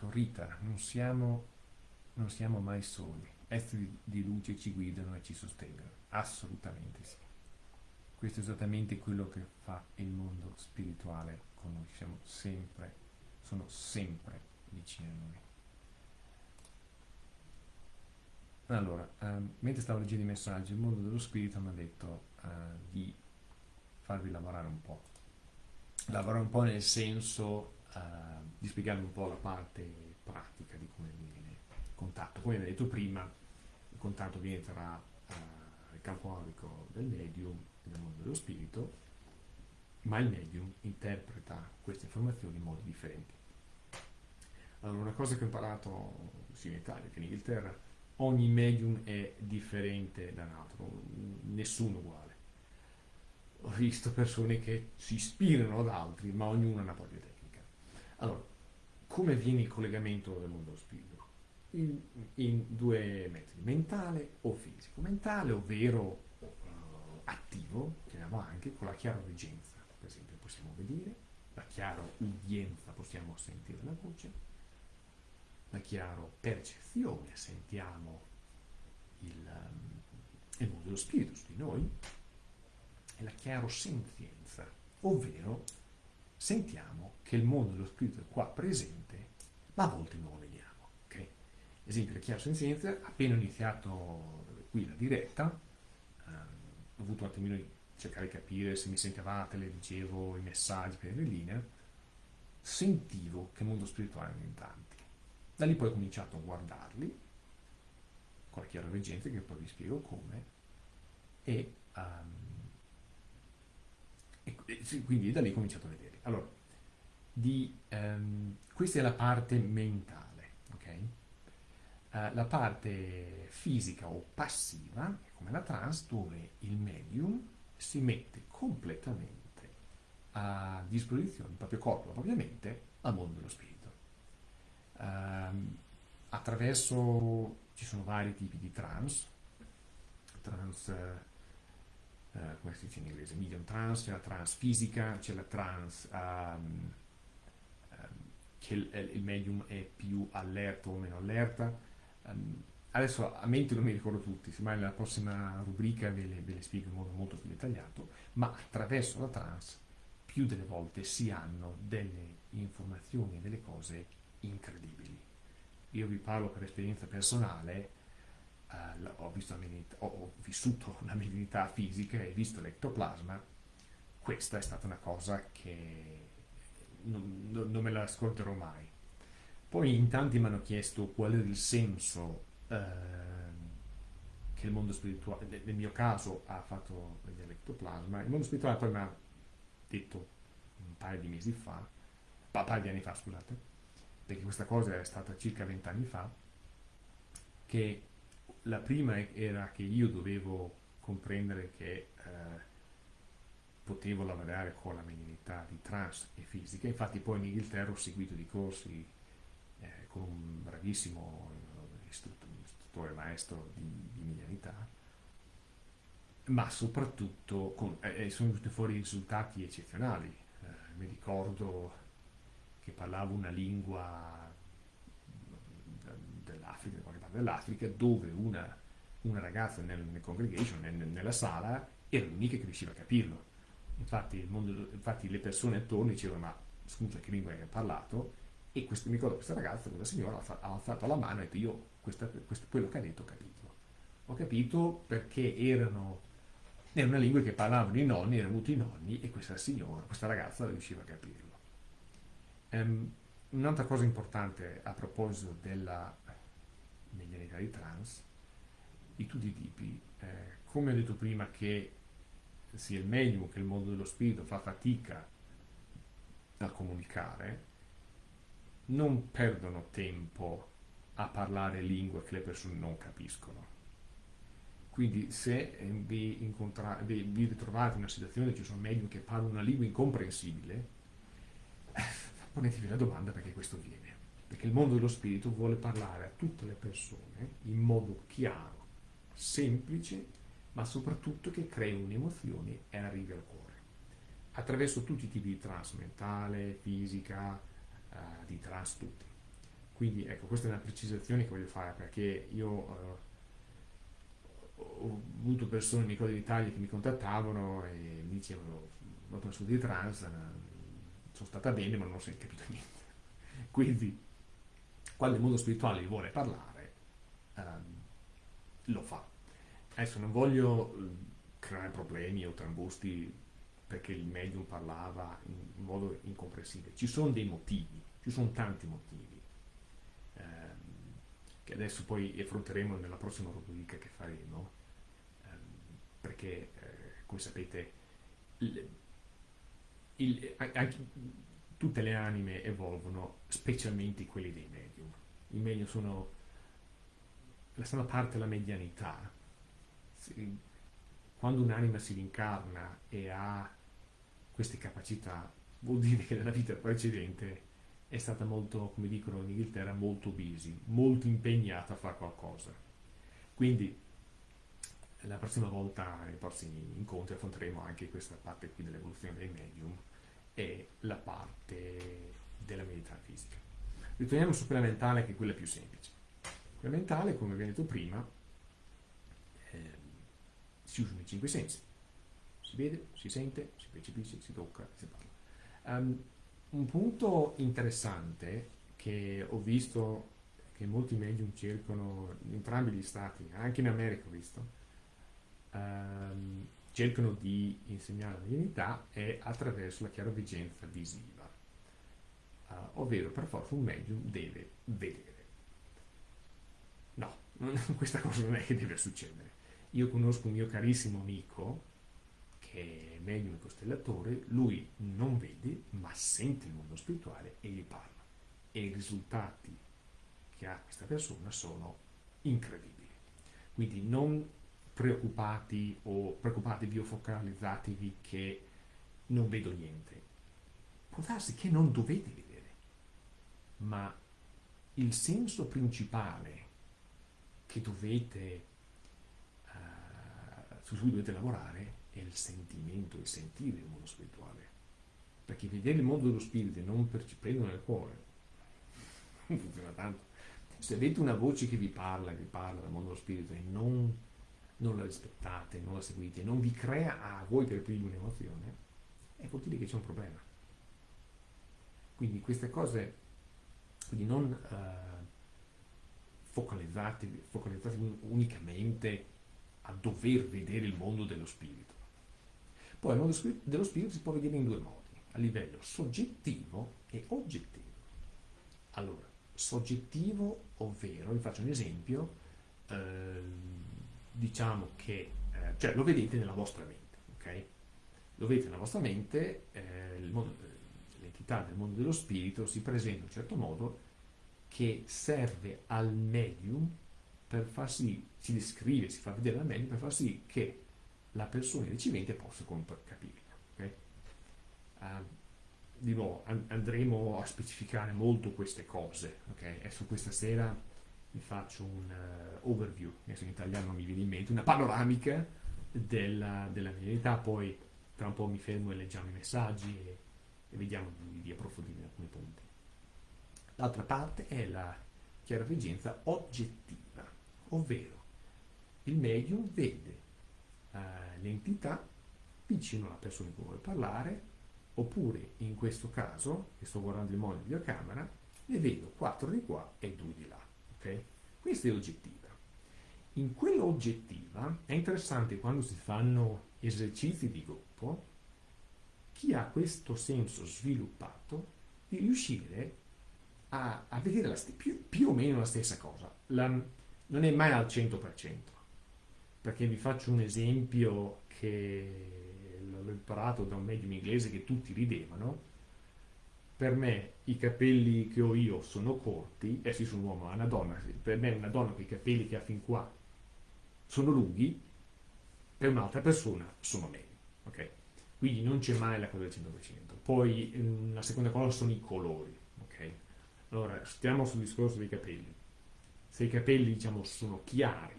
Ecco, Rita, non siamo, non siamo mai soli. Esseri di luce ci guidano e ci sostengono. Assolutamente sì. Questo è esattamente quello che fa il mondo spirituale con noi. Siamo sempre, sono sempre vicini a noi. Allora, um, mentre stavo leggendo i messaggi, il mondo dello spirito mi ha detto uh, di farvi lavorare un po'. Lavorare un po' nel senso uh, di spiegarvi un po' la parte pratica di come viene contatto. Come ho detto prima, il contatto viene tra uh, il campo aurico del medium e del mondo dello spirito, ma il medium interpreta queste informazioni in modi differenti. Allora, una cosa che ho imparato sia in Italia che in Inghilterra ogni medium è differente da un altro, nessuno uguale. Ho visto persone che si ispirano ad altri, ma ognuno ha una propria tecnica. Allora, come avviene il collegamento del mondo dello spirito? In, in, due metodi, mentale o fisico. Mentale, ovvero uh, attivo, chiamiamo anche, con la chiara reggenza, per esempio, possiamo vedere, la chiara udienza, possiamo sentire la voce, la chiaro percezione, sentiamo il, um, mondo dello spirito su di noi, e la chiaro senzienza, ovvero sentiamo che il mondo dello spirito è qua presente, ma a volte non lo vediamo. Esempio, la chiaro senzienza, appena ho iniziato qui la diretta, um, ho avuto un attimino cercare di capire se mi sentivate, le leggevo i messaggi le linee, sentivo che il mondo spirituale è in tanti da lì poi ho cominciato a guardarli, con la chiara reggenza, che poi vi spiego come, e, um, e, e, quindi da lì ho cominciato a vedere. Allora, di, um, questa è la parte mentale? Uh, la parte fisica o passiva, come la trans, dove il medium si mette completamente a disposizione del proprio corpo, la propria mente, al mondo dello spirito. Ehm, attraverso, ci sono vari tipi di trans, trans, eh, eh, come si dice in inglese, medium trans, c'è la trans fisica, c'è la trans um, um, che il, il, medium è più allerta o meno allerta. Um, adesso a mente non mi ricordo tutti, se mai nella prossima rubrica ve le, ve le spiego in modo molto più dettagliato, ma attraverso la trans più delle volte si hanno delle informazioni e delle cose incredibili. Io vi parlo per esperienza personale, eh, ho, ho, ho, vissuto una medianità fisica e visto l'ectoplasma, questa è stata una cosa che non, non, me la scorderò mai. Poi in tanti mi hanno chiesto qual era il senso eh, che il mondo spirituale, nel mio caso ha fatto l'ectoplasma, il mondo spirituale poi mi ha detto un paio di mesi fa, un paio di anni fa scusate, perché questa cosa era stata circa vent'anni fa, che la prima era che io dovevo comprendere che eh, potevo lavorare con la medianità di trans e fisica, infatti poi in Inghilterra ho seguito dei corsi con un bravissimo istruttore, maestro di, di medianità, ma soprattutto con, eh, sono venuti fuori risultati eccezionali. Eh, mi ricordo che parlava una lingua dell'Africa, da qualche parte dell'Africa, dove una, una ragazza nel, nel congregation, nel, nella sala, era l'unica che riusciva a capirlo. Infatti, mondo, infatti, le persone attorno dicevano ma scusa che lingua hai parlato? E questo, mi ricordo questa ragazza, questa signora ha alzato la mano e ha detto io questa, questo, quello che ha detto ho capito. Ho capito perché erano, era una lingua che parlavano i nonni, erano venuti i nonni e questa signora, questa ragazza riusciva a capirlo. Um, un'altra cosa importante a proposito della medianità di trans, di tutti i tipi, eh, come ho detto prima che sia il medium che il mondo dello spirito fa fatica a comunicare, non perdono tempo a parlare lingue che le persone non capiscono. Quindi se vi, vi, vi ritrovate in una situazione dove ci sono medium che parlano una lingua incomprensibile, ponetevi la domanda perché questo avviene. Perché il mondo dello spirito vuole parlare a tutte le persone in modo chiaro, semplice, ma soprattutto che crei un'emozione e arrivi al cuore. Attraverso tutti i tipi di trans mentale, fisica, uh, di trans tutti. Quindi ecco, questa è una precisazione che voglio fare perché io uh, ho avuto persone nei codi d'Italia che mi contattavano e mi dicevano ho pensato di trans, sono stata bene ma non ho capito niente. Quindi quando il mondo spirituale vuole parlare, um, lo fa. Adesso non voglio creare problemi o trambusti perché il medium parlava in modo incomprensibile. Ci sono dei motivi, ci sono tanti motivi che adesso poi affronteremo nella prossima rubrica che faremo, ehm, perché eh, come sapete il, il, anche, tutte le anime evolvono, specialmente quelle dei medium. I medium sono la strana parte della medianità. Quando un'anima si rincarna e ha queste capacità, vuol dire che nella vita precedente è stata molto, come dicono in Inghilterra, molto busy, molto impegnata a fare qualcosa. Quindi la prossima volta, nei prossimi incontri, affronteremo anche questa parte qui dell'evoluzione dei medium e la parte della medicina fisica. Ritorniamo su quella mentale che è quella più semplice. Quella mentale, come vi ho detto prima, eh, si usano i cinque sensi. Si vede, si sente, si percepisce, si tocca, si parla. Um, un punto interessante che ho visto che molti medium cercano in entrambi gli stati, anche in America ho visto, ehm, cercano di insegnare la divinità è attraverso la chiaroveggenza visiva, uh, ovvero per forza un medium deve vedere. No, questa cosa non è che deve succedere. Io conosco un mio carissimo amico che è medium e costellatore, lui non vede ma sente il mondo spirituale e gli parla. E i risultati che ha questa persona sono incredibili. Quindi non preoccupati o preoccupatevi o focalizzatevi che non vedo niente. Può darsi che non dovete vedere, ma il senso principale che dovete, uh, su cui dovete lavorare è il sentimento, il sentire il mondo spirituale. Perché vedere il mondo dello spirito non percepirlo nel cuore non funziona tanto. Se avete una voce che vi parla, vi parla del mondo dello spirito e non, non la rispettate, non la seguite, non vi crea a voi per prima un'emozione, è vuol dire che c'è un problema. Quindi queste cose, quindi non uh, focalizzatevi, focalizzatevi unicamente a dover vedere il mondo dello spirito poi il mondo dello spirito si può vedere in due modi, a livello soggettivo e oggettivo. Allora, soggettivo, ovvero, vi faccio un esempio, eh, diciamo che, eh, cioè lo vedete nella vostra mente, ok? Lo vedete nella vostra mente, eh, l'entità del mondo dello spirito si presenta in un certo modo che serve al medium per far sì, si descrive, si fa vedere al medium per far sì che la persona ricevente possa capire. Uh, di nuovo an andremo a specificare molto queste cose. Okay? Adesso questa sera vi faccio un uh, overview, adesso in italiano mi viene in mente, una panoramica della, della verità, poi tra un po' mi fermo e leggiamo i messaggi e, e vediamo di, di approfondire alcuni punti. L'altra parte è la chiaroveggenza oggettiva, ovvero il medium vede eh, l'entità vicino alla persona di cui vuole parlare, oppure in questo caso, che sto guardando il modo di videocamera, ne vedo 4 di qua e 2 di là. Okay? Questa è oggettiva. In quella oggettiva è interessante quando si fanno esercizi di gruppo, chi ha questo senso sviluppato di riuscire a, a vedere più, più, o meno la stessa cosa. La, non è mai al 100%, perché vi faccio un esempio che l'ho imparato da un medium inglese che tutti ridevano, per me i capelli che ho io sono corti, eh sì sono un uomo, ma una donna, per me una donna con i capelli che ha fin qua sono lunghi, per un'altra persona sono medi, ok? Quindi non c'è mai la cosa del 100%. Poi mm, la seconda cosa sono i colori, ok? Allora, stiamo sul discorso dei capelli. Se i capelli, diciamo, sono chiari,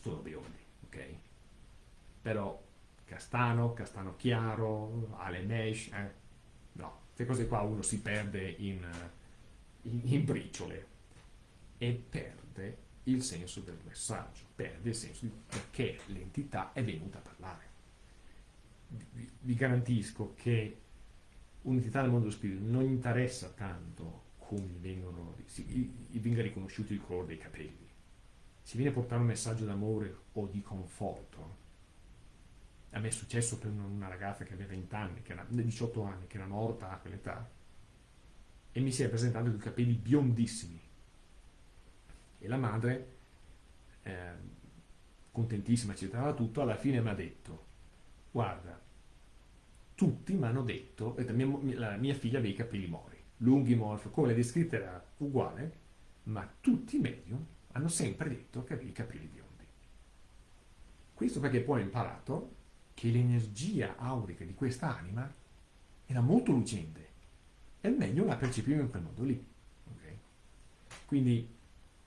sono biondi, ok? Però castano, castano chiaro, ale mesh, eh? No, queste cose qua uno si perde in, in, in briciole e perde il senso del messaggio, perde il senso di perché l'entità è venuta a parlare. Vi, vi garantisco che un'entità del mondo dello spirito non interessa tanto come vengono, si, venga riconosciuto il colore dei capelli. Si viene a portare un messaggio d'amore o di conforto, a me è successo per una ragazza che aveva 20 anni, che era, 18 anni, che era morta a quell'età, e mi si è presentato con i capelli biondissimi. E la madre, eh, contentissima, eccetera, tutto, alla fine mi ha detto, guarda, tutti mi hanno detto, la mia, la mia figlia aveva i capelli mori, lunghi, morfi, come le descritta era uguale, ma tutti i medium hanno sempre detto che aveva i capelli biondi. Questo perché poi ho imparato che l'energia aurica di questa anima era molto lucente e meglio la percepivo in quel modo lì. Okay? Quindi,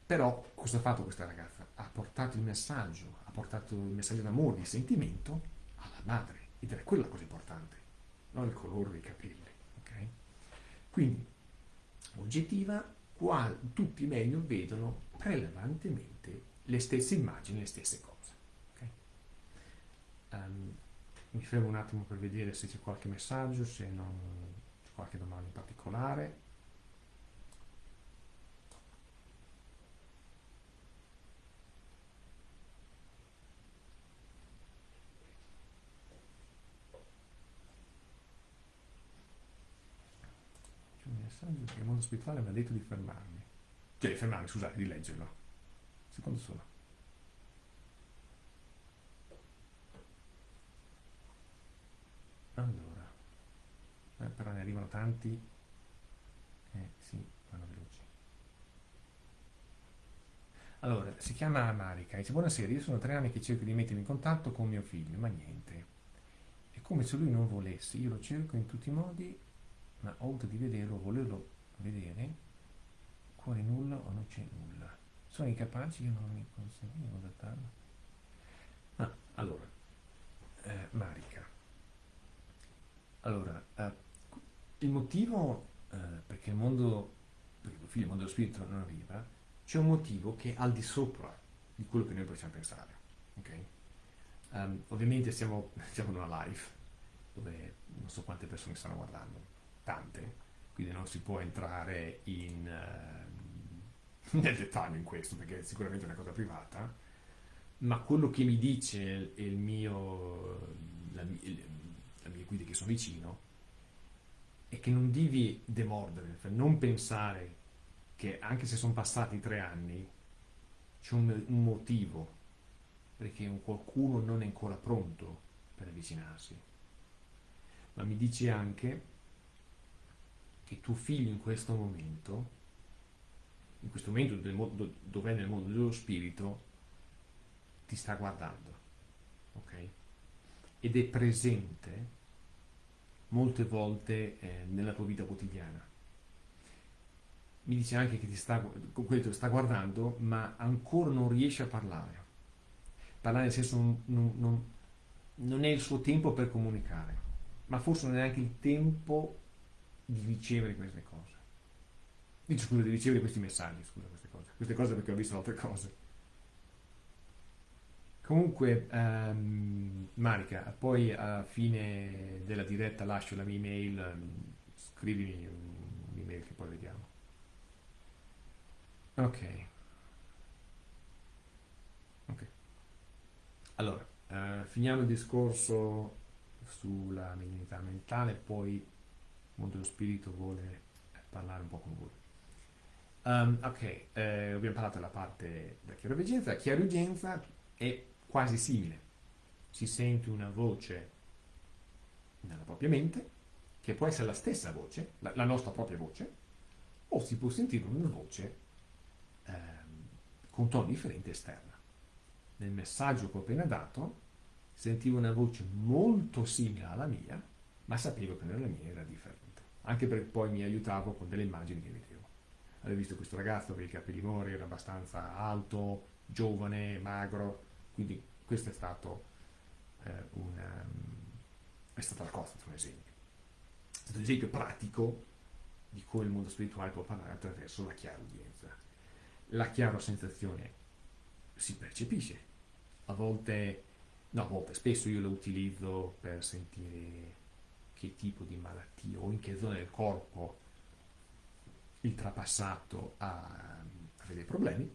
però, cosa ha fatto questa ragazza? Ha portato il messaggio, ha portato il messaggio d'amore, di sentimento alla madre, ed era quella la cosa importante, non il colore dei capelli. Okay? Quindi, oggettiva, qua tutti meglio vedono prelevantemente le stesse immagini, le stesse cose. Um, mi fermo un attimo per vedere se c'è qualche messaggio, se non c'è qualche domanda in particolare. C'è un messaggio che il mondo spirituale mi ha detto di fermarmi. Cioè fermarmi, scusate, di leggerlo. Secondo solo. Allora. Eh, però ne arrivano tanti. Eh sì, vanno veloci. Allora, si chiama Marika. Dice buonasera, io sono tre anni che cerco di mettermi in contatto con mio figlio ma niente. È come se lui non volesse. Io lo cerco in tutti i modi ma oltre di vederlo, volerlo vedere cuore nulla o non c'è nulla. Sono incapaci, io non mi consento di contattarlo ah, allora eh, Marika allora, eh, il motivo eh, perché il mondo, perché il mondo dello spirito non arriva, c'è un motivo che è al di sopra di quello che noi possiamo pensare. Okay? Um, ovviamente siamo, siamo in una live dove non so quante persone stanno guardando, tante, quindi non si può entrare in, uh, nel dettaglio in questo perché è sicuramente una cosa privata, ma quello che mi dice il, il mio, la, il, guide che sono vicino, è che non devi demordere, cioè non pensare che anche se sono passati tre anni c'è un, un motivo perché un qualcuno non è ancora pronto per avvicinarsi. Ma mi dice anche che tuo figlio in questo momento, in questo momento dove è nel mondo dello spirito, ti sta guardando, ok? Ed è presente molte volte eh, nella tua vita quotidiana. Mi dice anche che ti sta, quello sta guardando, ma ancora non riesce a parlare. Parlare nel senso non, non, non, è il suo tempo per comunicare, ma forse non è neanche il tempo di ricevere queste cose. Dice scusa, di ricevere questi messaggi, scusa, queste cose. Queste cose perché ho visto altre cose. Comunque, um, Marica, poi a fine della diretta lascio la mia email, um, scrivimi un'email che poi vediamo. Ok. Ok. Allora, uh, finiamo il discorso sulla medianità mentale, poi il mondo dello spirito vuole parlare un po' con voi. Um, ok, eh, abbiamo parlato della parte della chiaroveggenza. La chiaroveggenza è quasi simile si sente una voce nella propria mente, che può essere la stessa voce, la, la nostra propria voce, o si può sentire una voce ehm, con tono differente esterna. Nel messaggio che ho appena dato sentivo una voce molto simile alla mia, ma sapevo che nella mia era differente, anche perché poi mi aiutavo con delle immagini che vedevo. Avevo visto questo ragazzo con i capelli mori, era abbastanza alto, giovane, magro, quindi questo è stato eh, un, um, è stata la cosa, un esempio. È stato un esempio pratico di come il mondo spirituale può parlare attraverso la chiara udienza. La chiara sensazione si percepisce, a volte, no, a volte, spesso io lo utilizzo per sentire che tipo di malattia o in che zona del corpo il trapassato ha, ha dei problemi,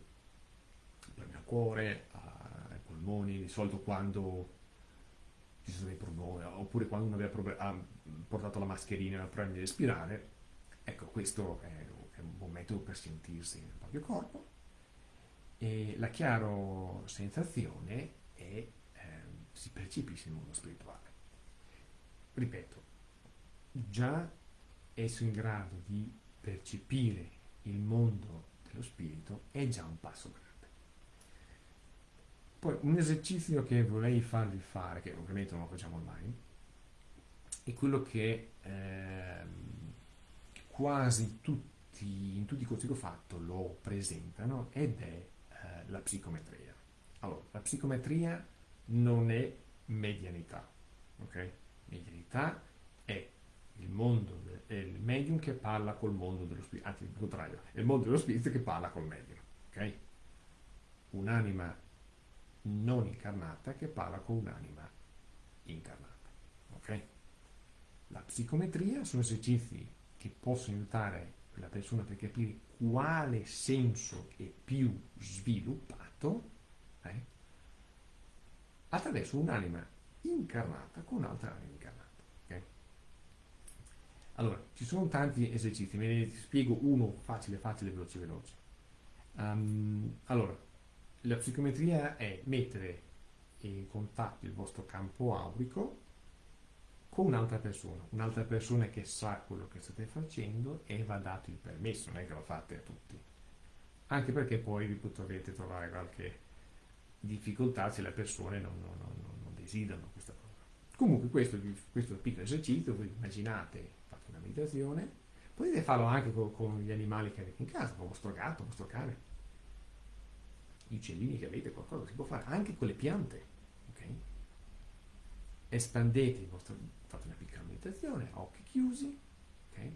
problemi al cuore, ai polmoni, di solito quando ci sono dei problemi, oppure quando uno aveva ha portato la mascherina e problemi di respirare, ecco questo è, è un buon metodo per sentirsi nel proprio corpo e la chiaro sensazione è, eh, si percepisce nel mondo spirituale. Ripeto, già essere in grado di percepire il mondo dello spirito è già un passo grande. Poi un esercizio che vorrei farvi fare, che ovviamente non lo facciamo mai, è quello che eh, quasi tutti, in tutti i corsi che ho fatto lo presentano ed è eh, la psicometria. Allora, la psicometria non è medianità, ok? Medianità è il mondo, è il medium che parla col mondo dello spirito, anzi il contrario, è il mondo dello spirito che parla col medium, ok? Un'anima non incarnata che parla con un'anima incarnata, ok? La psicometria sono esercizi che possono aiutare la persona per capire quale senso è più sviluppato eh, attraverso un'anima incarnata con un'altra anima incarnata. Okay? Allora, ci sono tanti esercizi, me ne spiego uno facile, facile, veloce, veloce. Um, allora, la psicometria è mettere in contatto il vostro campo aurico con un'altra persona, un'altra persona che sa quello che state facendo e va dato il permesso, non è che lo fate a tutti. Anche perché poi vi potrete trovare qualche difficoltà se le persone non, non, non, non desiderano questa cosa. Comunque questo, questo piccolo esercizio, voi immaginate, fate una meditazione, potete farlo anche con, con gli animali che avete in casa, con il vostro gatto, il vostro cane, gli uccellini che avete, qualcosa si può fare, anche con le piante. Okay? Espandete il vostro fate una piccola meditazione a occhi chiusi, ok?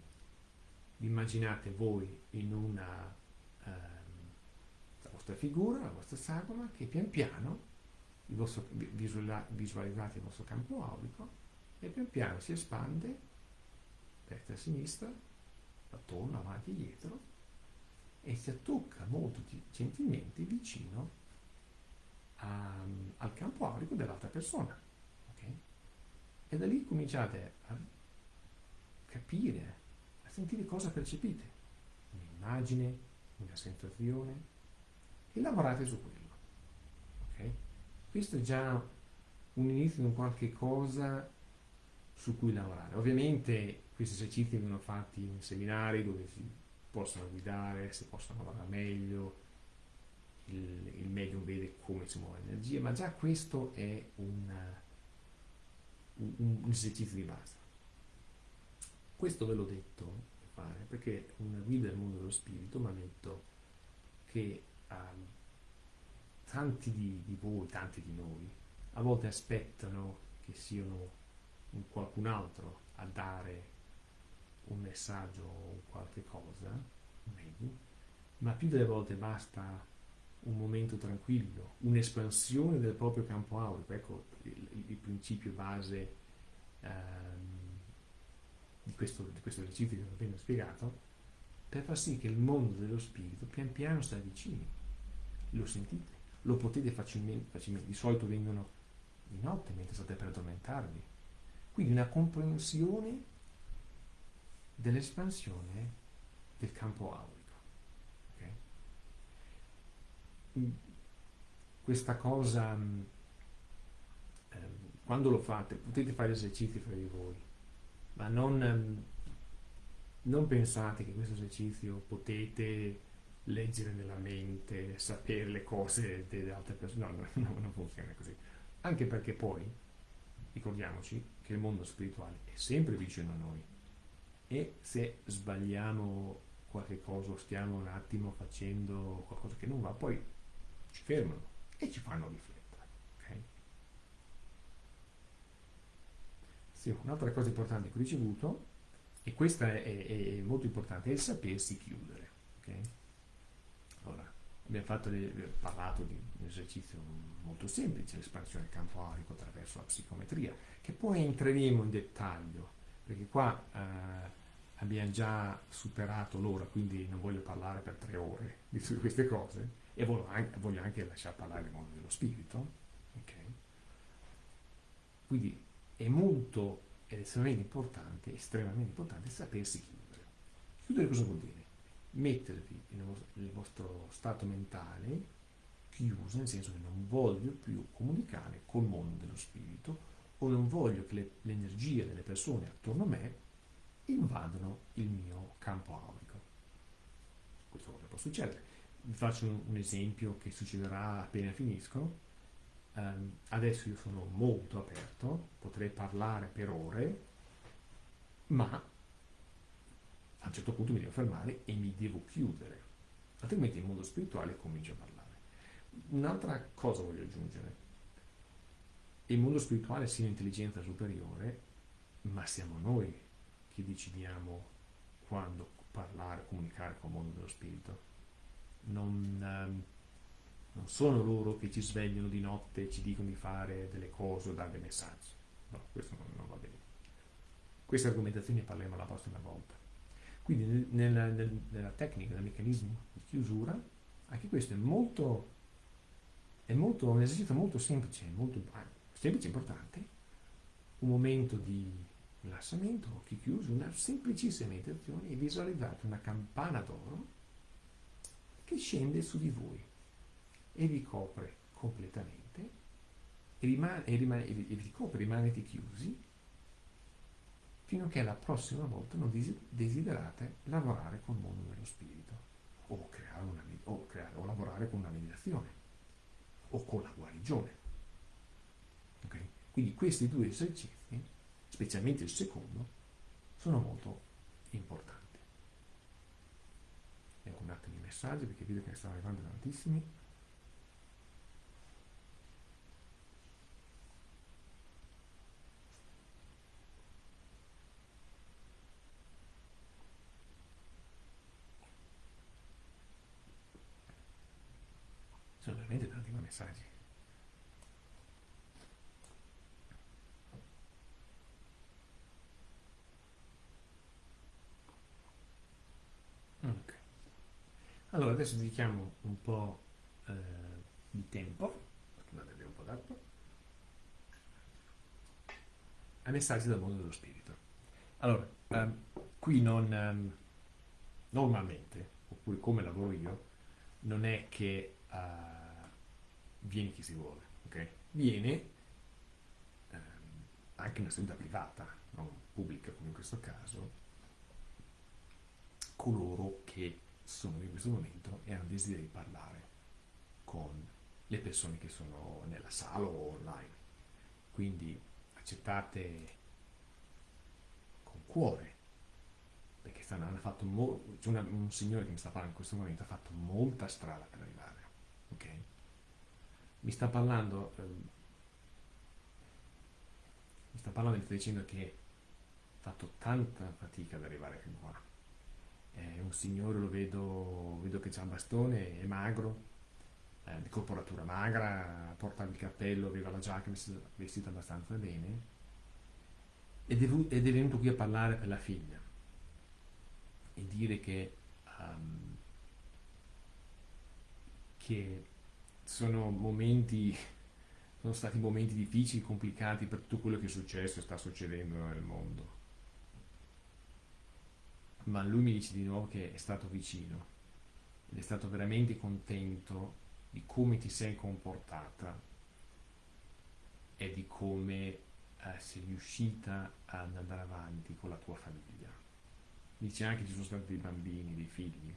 Immaginate voi in una ehm, la vostra figura, la vostra sagoma, che pian piano il vostro, visualizzate il vostro campo aurico e pian piano si espande destra e sinistra, attorno, avanti e dietro e si attocca molto gentilmente vicino a, al campo aurico dell'altra persona. E da lì cominciate a capire, a sentire cosa percepite. Un'immagine, una sensazione e lavorate su quello. Okay? Questo è già un inizio di un qualche cosa su cui lavorare. Ovviamente questi esercizi vengono fatti in seminari dove si possono guidare, si possono lavorare meglio, il, il medium vede come si muove l'energia, ma già questo è un un, un esercizio di base. Questo ve l'ho detto fare perché una guida del mondo dello spirito mi ha detto che um, tanti di, di, voi, tanti di noi, a volte aspettano che siano un qualcun altro a dare un messaggio o qualche cosa, maybe, ma più delle volte basta un momento tranquillo, un'espansione del proprio campo aurico. Ecco il, il principio base ehm, di, questo, di questo esercizio che ho appena spiegato, per far sì che il mondo dello spirito pian piano sta vicini. Lo sentite, lo potete facilmente, facilmente. di solito vengono di notte mentre state per addormentarvi. Quindi una comprensione dell'espansione del campo aurico. questa cosa ehm, quando lo fate potete fare esercizi fra di voi, ma non, ehm, non pensate che questo esercizio potete leggere nella mente, sapere le cose delle altre persone, no, no, non funziona così. Anche perché poi, ricordiamoci che il mondo spirituale è sempre vicino a noi e se sbagliamo qualche cosa o stiamo un attimo facendo qualcosa che non va, poi ci fermano e ci fanno riflettere. Okay? Sì, un'altra cosa importante che ho ricevuto, e questa è, è, è molto importante, è il sapersi chiudere. Okay? Allora, abbiamo, fatto, abbiamo parlato di un esercizio molto semplice, l'espansione campo aurico attraverso la psicometria, che poi entreremo in dettaglio, perché qua eh, abbiamo già superato l'ora, quindi non voglio parlare per tre ore di queste cose, e voglio anche, voglio anche lasciare parlare del mondo dello spirito. Okay? Quindi è molto ed estremamente importante, estremamente importante sapersi chiudere. Chiudere cosa vuol dire? Mettervi nel vostro stato mentale chiuso, nel senso che non voglio più comunicare col mondo dello spirito o non voglio che le, l'energia delle persone attorno a me invadano il mio campo aurico. Questo cosa può succedere. Vi faccio un, un esempio che succederà appena finisco. Um, adesso io sono molto aperto, potrei parlare per ore, ma a un certo punto mi devo fermare e mi devo chiudere, altrimenti il mondo spirituale comincia a parlare. Un'altra cosa voglio aggiungere. Il mondo spirituale sia un'intelligenza superiore, ma siamo noi che decidiamo quando parlare, comunicare con il mondo dello spirito. Non, um, non, sono loro che ci svegliano di notte e ci dicono di fare delle cose o dare dei messaggi. No, questo non, non va bene. Queste argomentazioni ne parleremo la prossima volta. Quindi nel, nel, nella tecnica, nel meccanismo di chiusura, anche questo è molto, è molto un esercizio molto semplice, molto semplice importante, un momento di rilassamento, occhi chiusi, una semplicissima meditazione e visualizzate una campana d'oro che scende su di voi e vi copre completamente e, rimane, e, rimane, e vi copre, rimanete chiusi fino a che la prossima volta non desiderate lavorare col mondo dello spirito o, creare una, o, creare, o lavorare con una meditazione o con la guarigione. Quindi questi due esercizi specialmente il secondo, sono molto importanti. Ecco un attimo i messaggi perché vedo che ne stanno arrivando tantissimi. Sono veramente tanti messaggi. Allora, adesso dedichiamo un po' eh, di tempo, non abbiamo un po' dato, ai messaggi dal mondo dello spirito. Allora, um, qui non, um, normalmente, oppure come lavoro io, non è che uh, viene chi si vuole, ok? Viene um, anche una seduta privata, non pubblica come in questo caso, coloro che sono in questo momento e hanno desiderio di parlare con le persone che sono nella sala o online. Quindi accettate con cuore, perché stanno, hanno fatto c'è una, un signore che mi sta parlando in questo momento, ha fatto molta strada per arrivare. ok? Mi sta parlando, ehm, mi sta parlando mi sta dicendo che ha fatto tanta fatica ad arrivare qua è un signore, lo vedo, vedo che c'ha un bastone, è magro, eh, di corporatura magra, porta il cappello, aveva la giacca vestita, vestita abbastanza bene ed è, ed è, venuto qui a parlare per la figlia e dire che, um, che sono momenti sono stati momenti difficili, complicati per tutto quello che è successo e sta succedendo nel mondo ma lui mi dice di nuovo che è stato vicino ed è stato veramente contento di come ti sei comportata è di come eh, sei riuscita ad andare avanti con la tua famiglia. Mi dice anche che ci sono stati dei bambini, dei figli.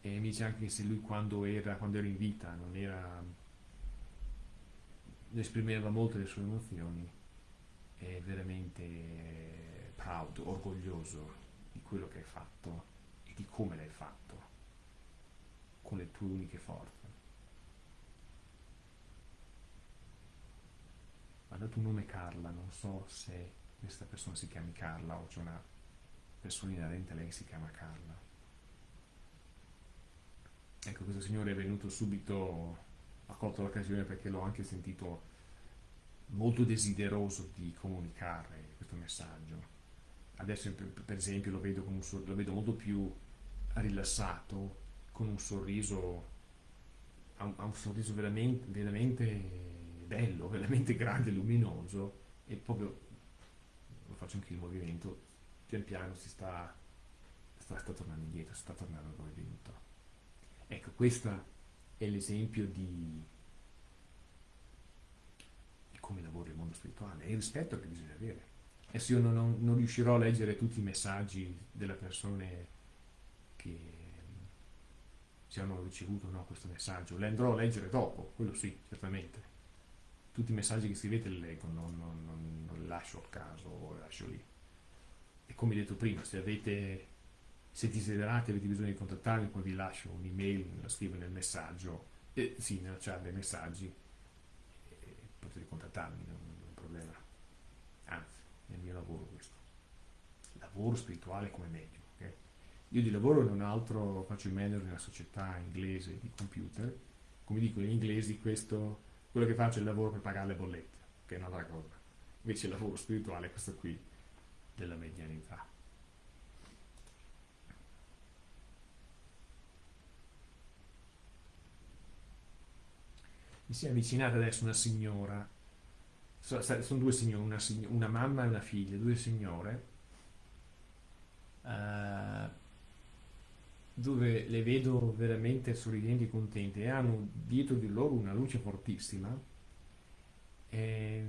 E mi dice anche che se lui quando era, quando era in vita non era esprimeva molte le sue emozioni, è veramente proud, orgoglioso di quello che hai fatto e di come l'hai fatto, con le tue uniche forze. Ha dato un nome Carla, non so se questa persona si chiami Carla o c'è una persona inerente a lei che si chiama Carla. Ecco, questo signore è venuto subito, ha colto l'occasione perché l'ho anche sentito molto desideroso di comunicare questo messaggio. Adesso per esempio lo vedo, un, lo vedo molto più rilassato, con un sorriso, ha un sorriso veramente, veramente bello, veramente grande, luminoso e proprio, lo faccio anche il movimento, pian piano si sta, sta, sta tornando indietro, sta tornando dove è venuto. Ecco, questo è l'esempio di come lavora il mondo spirituale e il rispetto che bisogna avere. Adesso io non, non, riuscirò a leggere tutti i messaggi delle persone che ci hanno ricevuto no, questo messaggio, le andrò a leggere dopo, quello sì, certamente. Tutti i messaggi che scrivete li leggo, non, non, non, li lascio al caso, li lascio lì. E come detto prima, se avete, se desiderate, avete bisogno di contattarmi, poi vi lascio un'email, la scrivo nel messaggio, eh, sì, nella chat dei messaggi, potete contattarmi, non, non è un problema. Anzi, è il mio lavoro questo. Lavoro spirituale come medico. Okay? Io di lavoro non altro faccio il manager nella società inglese di computer. Come dicono gli inglesi, questo, quello che faccio è il lavoro per pagare le bollette, che è un'altra cosa. Invece il lavoro spirituale è questo qui, della medianità. mi si è avvicinata adesso una signora, sono due signore, una, una mamma e una figlia, due signore, uh, dove le vedo veramente sorridenti e contente. E hanno dietro di loro una luce fortissima. E,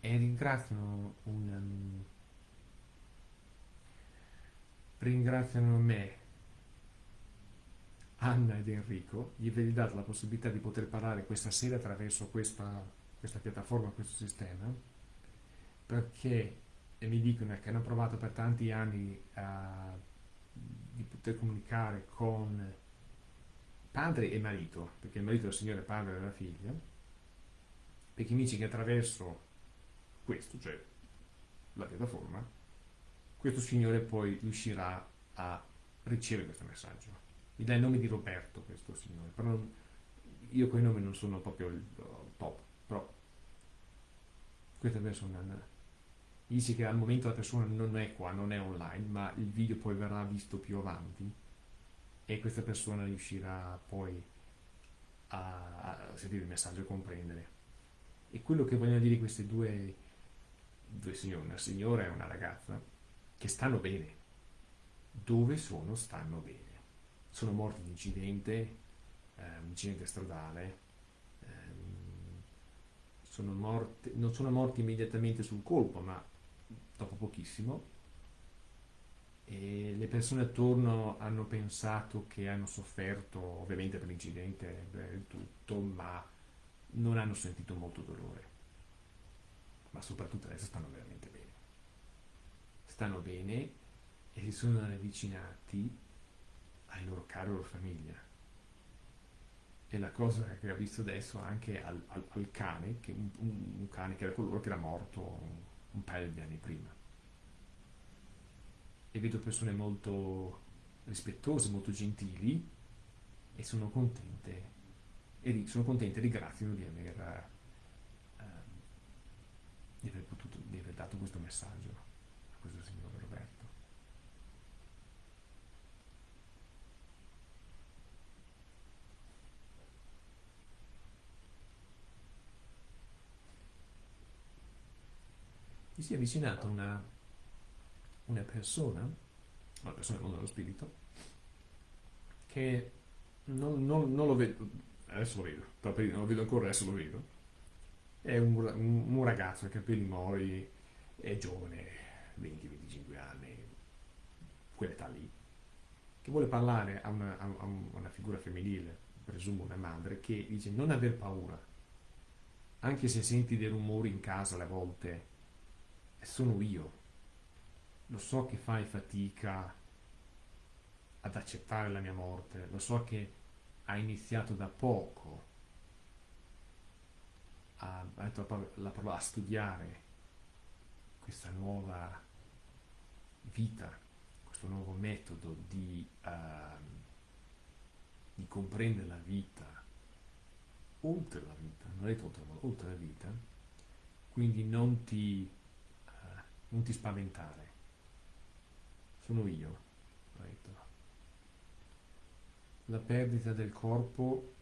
e ringraziano un, um, ringraziano me Anna ed Enrico, gli avete dato la possibilità di poter parlare questa sera attraverso questa, questa piattaforma, questo sistema, perché mi dicono che hanno provato per tanti anni a, di poter comunicare con padre e marito, perché il marito è il signore padre della figlia, perché mi dice che attraverso questo, cioè la piattaforma, questo signore poi riuscirà a ricevere questo messaggio. Mi dà il nome di Roberto questo signore, però io con i nomi non sono proprio il top, però questa persona dice che al momento la persona non è qua, non è online, ma il video poi verrà visto più avanti e questa persona riuscirà poi a, sentire il messaggio e comprendere. E quello che vogliono dire queste due, due signore, una signora e una ragazza, che stanno bene. Dove sono stanno bene sono morti in incidente, eh, un incidente stradale, ehm, sono morti, non sono morti immediatamente sul colpo, ma dopo pochissimo. E le persone attorno hanno pensato che hanno sofferto, ovviamente per l'incidente e tutto, ma non hanno sentito molto dolore. Ma soprattutto adesso stanno veramente bene. Stanno bene e si sono avvicinati ai loro cari, alla loro famiglia. E la cosa che ho visto adesso anche al, al, al cane, che un, un, cane che era coloro che era morto un, paio di anni prima. E vedo persone molto rispettose, molto gentili e sono contente e sono contente e ringraziano di aver, uh, di aver, potuto, di aver dato questo messaggio a questo signore Roberto. Mi si è avvicinata una, una persona, una persona del mondo dello spirito, che non, non, non lo vedo, adesso lo vedo, non lo vedo ancora, adesso lo vedo. È un, un, un ragazzo, ha capelli mori, è giovane, 20-25 anni, quell'età lì, che vuole parlare a una, a una figura femminile, presumo una madre, che dice non aver paura, anche se senti dei rumori in casa alle volte, sono io. Lo so che fai fatica ad accettare la mia morte, lo so che hai iniziato da poco a, a, a studiare questa nuova vita, questo nuovo metodo di, uh, di comprendere la vita oltre la vita, non è oltre, oltre la vita, quindi non ti, non ti spaventare, sono io, la perdita del corpo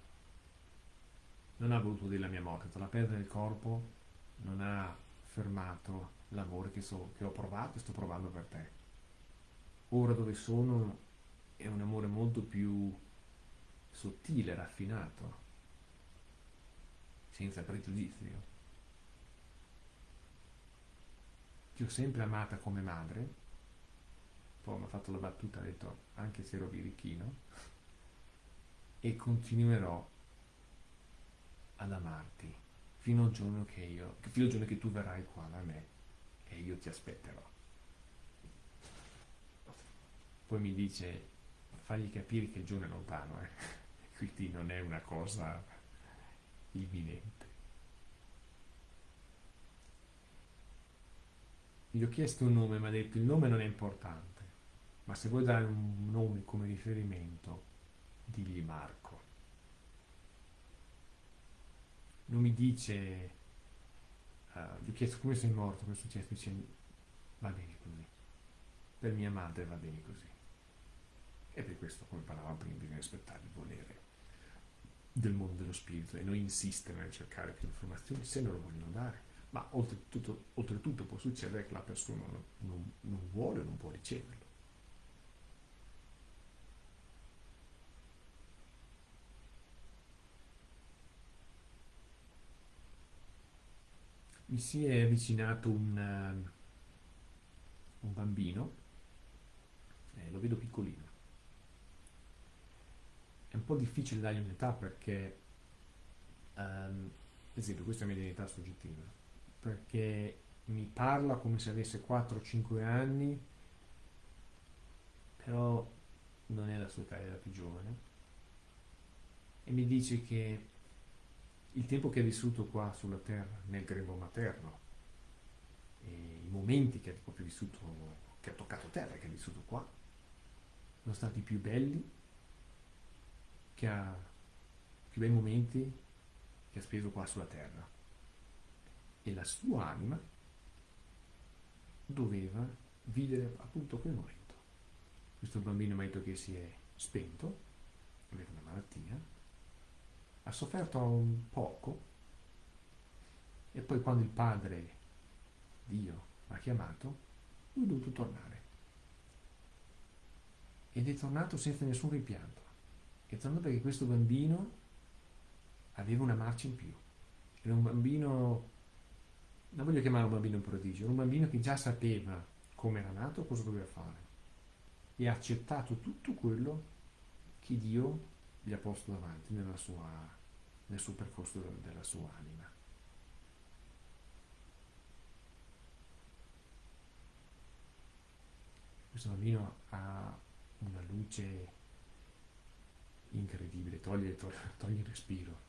non ha voluto dire la mia morte, la perdita del corpo non ha fermato l'amore che, so, che ho provato e sto provando per te. Ora dove sono è un amore molto più sottile, raffinato, senza pregiudizio. Ti ho sempre amata come madre, poi mi ha fatto la battuta, ha detto anche se ero birichino, e continuerò ad amarti fino al giorno che io, fino al giorno che tu verrai qua da me e io ti aspetterò. Poi mi dice, fagli capire che il giorno è lontano, eh? quindi non è una cosa imminente. Gli ho chiesto un nome, mi ha detto il nome non è importante, ma se vuoi dare un nome come riferimento, digli Marco. Non mi dice, uh, gli ho chiesto come sei morto, cosa è successo, dice va bene così, per mia madre va bene così. E per questo, come parlavamo prima, bisogna rispettare il volere del mondo dello spirito e non insistere nel cercare più informazioni se non lo vogliono dare. Ma oltretutto, oltretutto può succedere che la persona non, non, non vuole o non può riceverlo. mi si è avvicinato un, uh, un bambino, eh, lo vedo piccolino. È un po' difficile dargli un'età perché, um, ad esempio, questa è la mia identità soggettiva, perché mi parla come se avesse 4-5 anni, però non è la sua è la più giovane, e mi dice che il tempo che ha vissuto qua sulla terra, nel grembo materno, i momenti che ha proprio vissuto, che ha toccato terra, che ha vissuto qua, sono stati i più belli, che ha, più bei momenti che ha speso qua sulla terra. E la sua anima doveva vivere appunto quel momento. Questo bambino detto che si è spento, aveva una malattia, ha sofferto un poco e poi quando il padre, Dio, l'ha chiamato, lui è dovuto tornare. Ed è tornato senza nessun rimpianto. È tornato perché questo bambino aveva una marcia in più. Era un bambino, non voglio chiamarlo un bambino prodigio, era un bambino che già sapeva come era nato, cosa doveva fare. E ha accettato tutto quello che Dio gli ha posto davanti sua nel suo percorso della sua anima. Questo bambino ha una luce incredibile, toglie, toglie il respiro.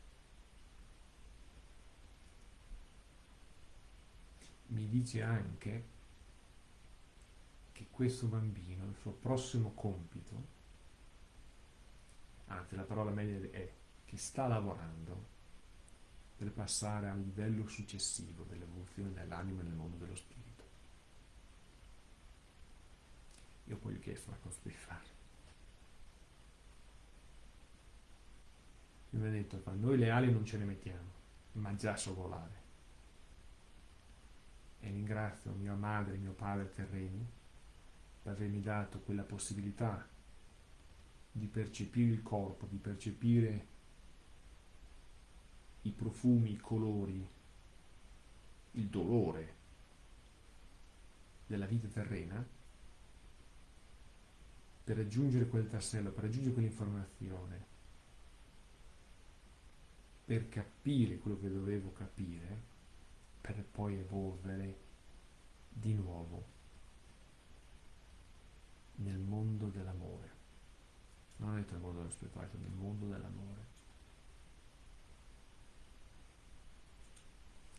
Mi dice anche che questo bambino, il suo prossimo compito, anzi la parola meglio è che sta lavorando per passare al livello successivo dell'evoluzione dell'anima nel mondo dello spirito. Io poi gli ho chiesto una cosa devi fare. Mi ha detto, noi le ali non ce le mettiamo, ma già so volare. E ringrazio mia madre e mio padre terreni per avermi dato quella possibilità di percepire il corpo, di percepire i profumi, i colori, il dolore della vita terrena per raggiungere quel tassello, per raggiungere quell'informazione, per capire quello che dovevo capire, per poi evolvere di nuovo nel mondo dell'amore. Non ho detto nel mondo dello spirituale, nel mondo dell'amore.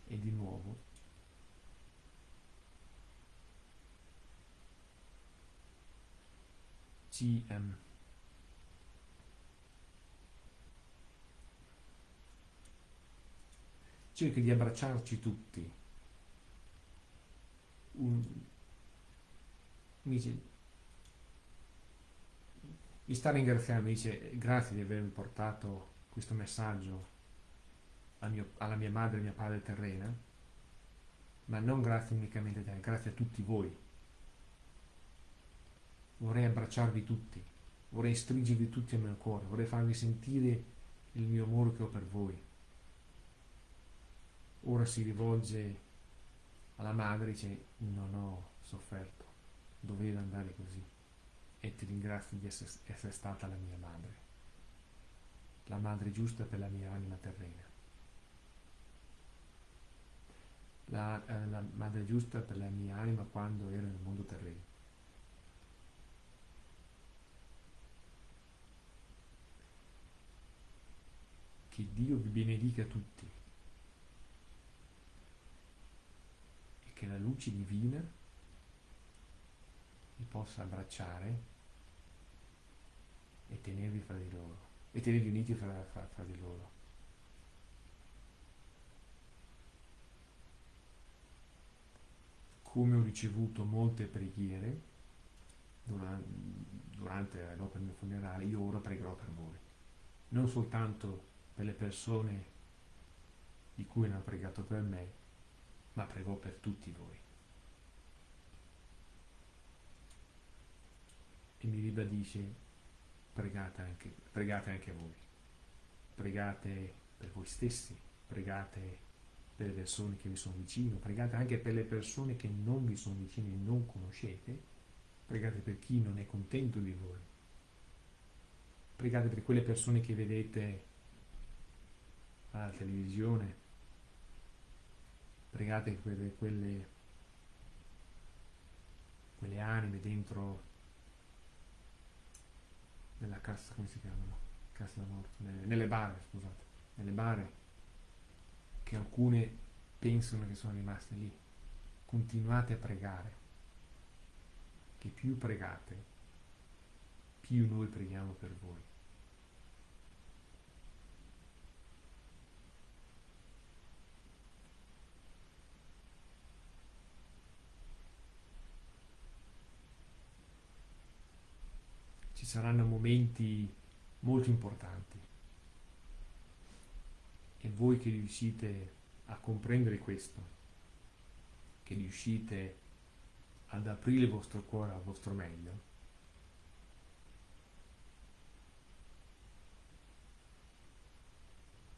E di nuovo ci cerca di abbracciarci tutti. Mi, dice, mi sta ringraziando, mi dice grazie di avermi portato questo messaggio al mio, alla mia madre e mio padre terrena, ma non grazie unicamente a te, grazie a tutti voi. Vorrei abbracciarvi tutti, vorrei stringervi tutti al mio cuore, vorrei farvi sentire il mio amore che ho per voi ora si rivolge alla madre e dice non ho sofferto, dovevo andare così e ti ringrazio di essere, essere stata la mia madre, la madre giusta per la mia anima terrena. La, eh, la madre giusta per la mia anima quando ero nel mondo terreno. Che Dio vi benedica tutti. Che la luce divina vi possa abbracciare e tenervi fra di loro e tenervi uniti fra, fra, fra di loro. Come ho ricevuto molte preghiere durante, durante dopo il mio funerale, io ora pregherò per voi. Non soltanto per le persone di cui hanno pregato per me, ma pregò per tutti voi. E mi ribadisce, pregate anche, pregate anche voi, pregate per voi stessi, pregate per le persone che vi sono vicino, pregate anche per le persone che non vi sono vicine e non conoscete, pregate per chi non è contento di voi, pregate per quelle persone che vedete alla televisione, pregate per quelle, quelle anime dentro nella cassa, come si chiamano? Cassa da morte, nelle, nelle bare, scusate, nelle bare, che alcune pensano che sono rimaste lì. Continuate a pregare, che più pregate, più noi preghiamo per voi. Ci saranno momenti molto importanti e voi che riuscite a comprendere questo, che riuscite ad aprire il vostro cuore al vostro meglio,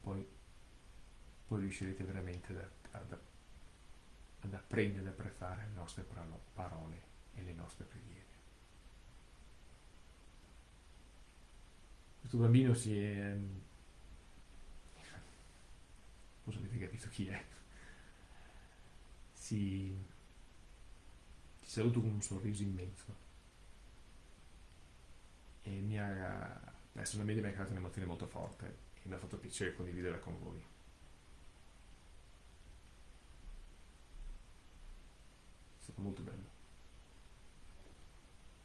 poi, poi riuscirete veramente ad, ad, ad apprendere ad apprezzare le nostre parole e le nostre preghiere. Questo bambino si è... forse avete capito chi è. Si, si saluto con un sorriso immenso. E mi ha personalmente mi ha creato un'emozione molto forte e mi ha fatto piacere condividerla con voi. È stato molto bello.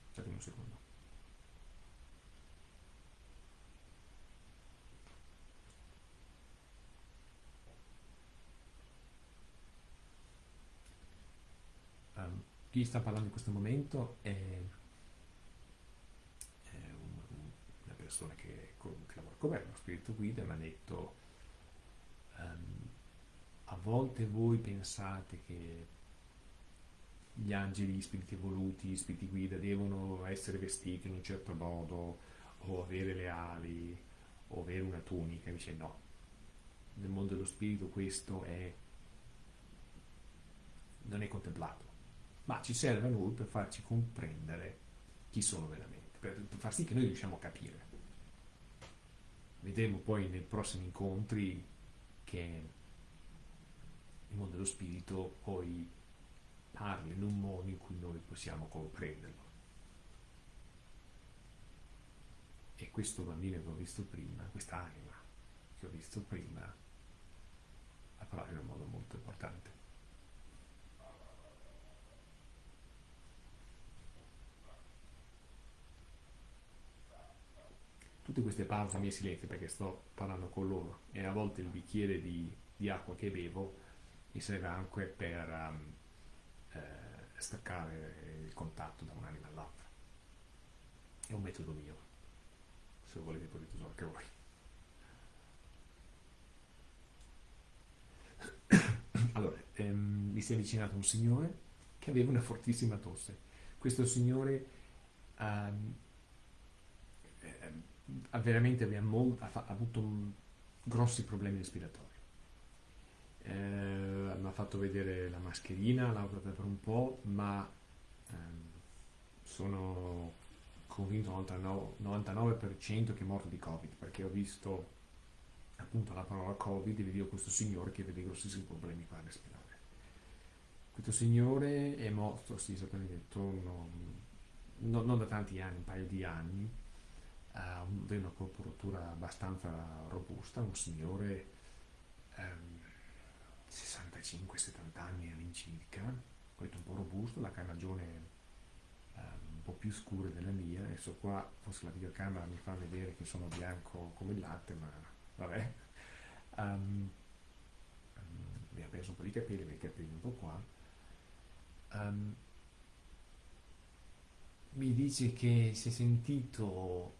Aspettate un secondo chi sta parlando in questo momento è, è un, una persona che, che, lavora con me, uno spirito guida, mi ha detto um, a volte voi pensate che gli angeli, gli spiriti evoluti, gli spiriti guida devono essere vestiti in un certo modo o avere le ali o avere una tunica, dice no, nel mondo dello spirito questo è, non è contemplato, ma ci serve a noi per farci comprendere chi sono veramente, per, far sì che noi riusciamo a capire. Vedremo poi nei prossimi incontri che il mondo dello spirito poi parla in un modo in cui noi possiamo comprenderlo. E questo bambino che ho visto prima, questa anima che ho visto prima, ha parlato in un modo molto importante. Tutte queste pause a miei silenzi perché sto parlando con loro e a volte il bicchiere di, di acqua che bevo mi serve anche per um, eh, staccare il contatto da un'anima all'altra. È un metodo mio se volete potete usare anche voi. Allora, ehm, mi si è avvicinato un signore che aveva una fortissima tosse. Questo signore ehm, eh, veramente aveva molt, ha, ha, avuto un, grossi problemi respiratori. Eh, mi ha fatto vedere la mascherina, l'ha usata per un po', ma ehm, sono convinto al 99% che è morto di Covid, perché ho visto appunto la parola Covid e vedevo questo signore che aveva grossissimi problemi a respirare. Questo signore è morto, sì, esattamente intorno, no, non da tanti anni, un paio di anni, ha una corporatura abbastanza robusta, un signore um, 65-70 anni all'incirca, questo un po' robusto, la carnagione po' più scure della mia, adesso qua forse la videocamera mi fa vedere che sono bianco come il latte, ma vabbè. Um, mi ha preso un po' di capelli, mi capelli un po' qua. Um, mi dice che si è sentito...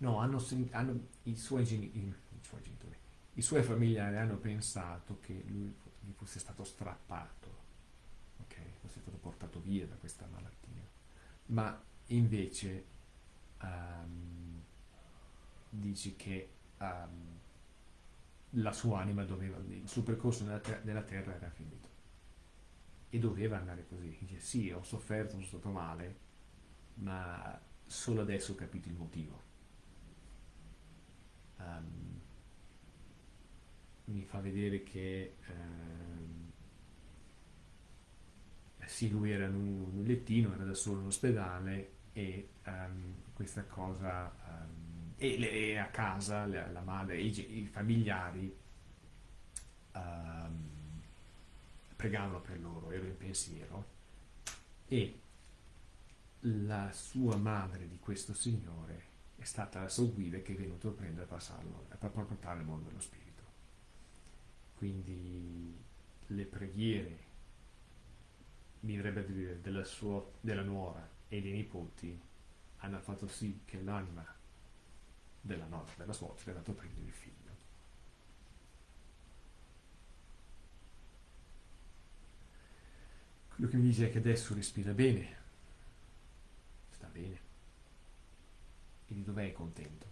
No, hanno, hanno i, suoi geni- i, suoi genitori, i suoi familiari hanno pensato che lui fosse stato strappato, ok? Fosse stato portato via da questa malattia ma invece um, dici che um, la sua anima doveva, il suo percorso nella, ter- nella terra era finito e doveva andare così. Dice sì, ho sofferto, sono stato male, ma solo adesso ho capito il motivo. Um, mi fa vedere che um, sì, lui era in un, lettino, era da solo in ospedale e um, questa cosa, um, e, e, a casa la, la madre, i, i familiari um, pregavano per loro, ero in pensiero e la sua madre di questo signore è stata la sua guida che è venuto a prendere e passarlo, per portare il mondo dello spirito. Quindi le preghiere mi verrebbe a dire, della, sua, della nuora e dei nipoti hanno fatto sì che l'anima della nonna, della suocera, è andato a prendere il figlio. Quello che mi dice è che adesso respira bene, sta bene, e di dov'è contento?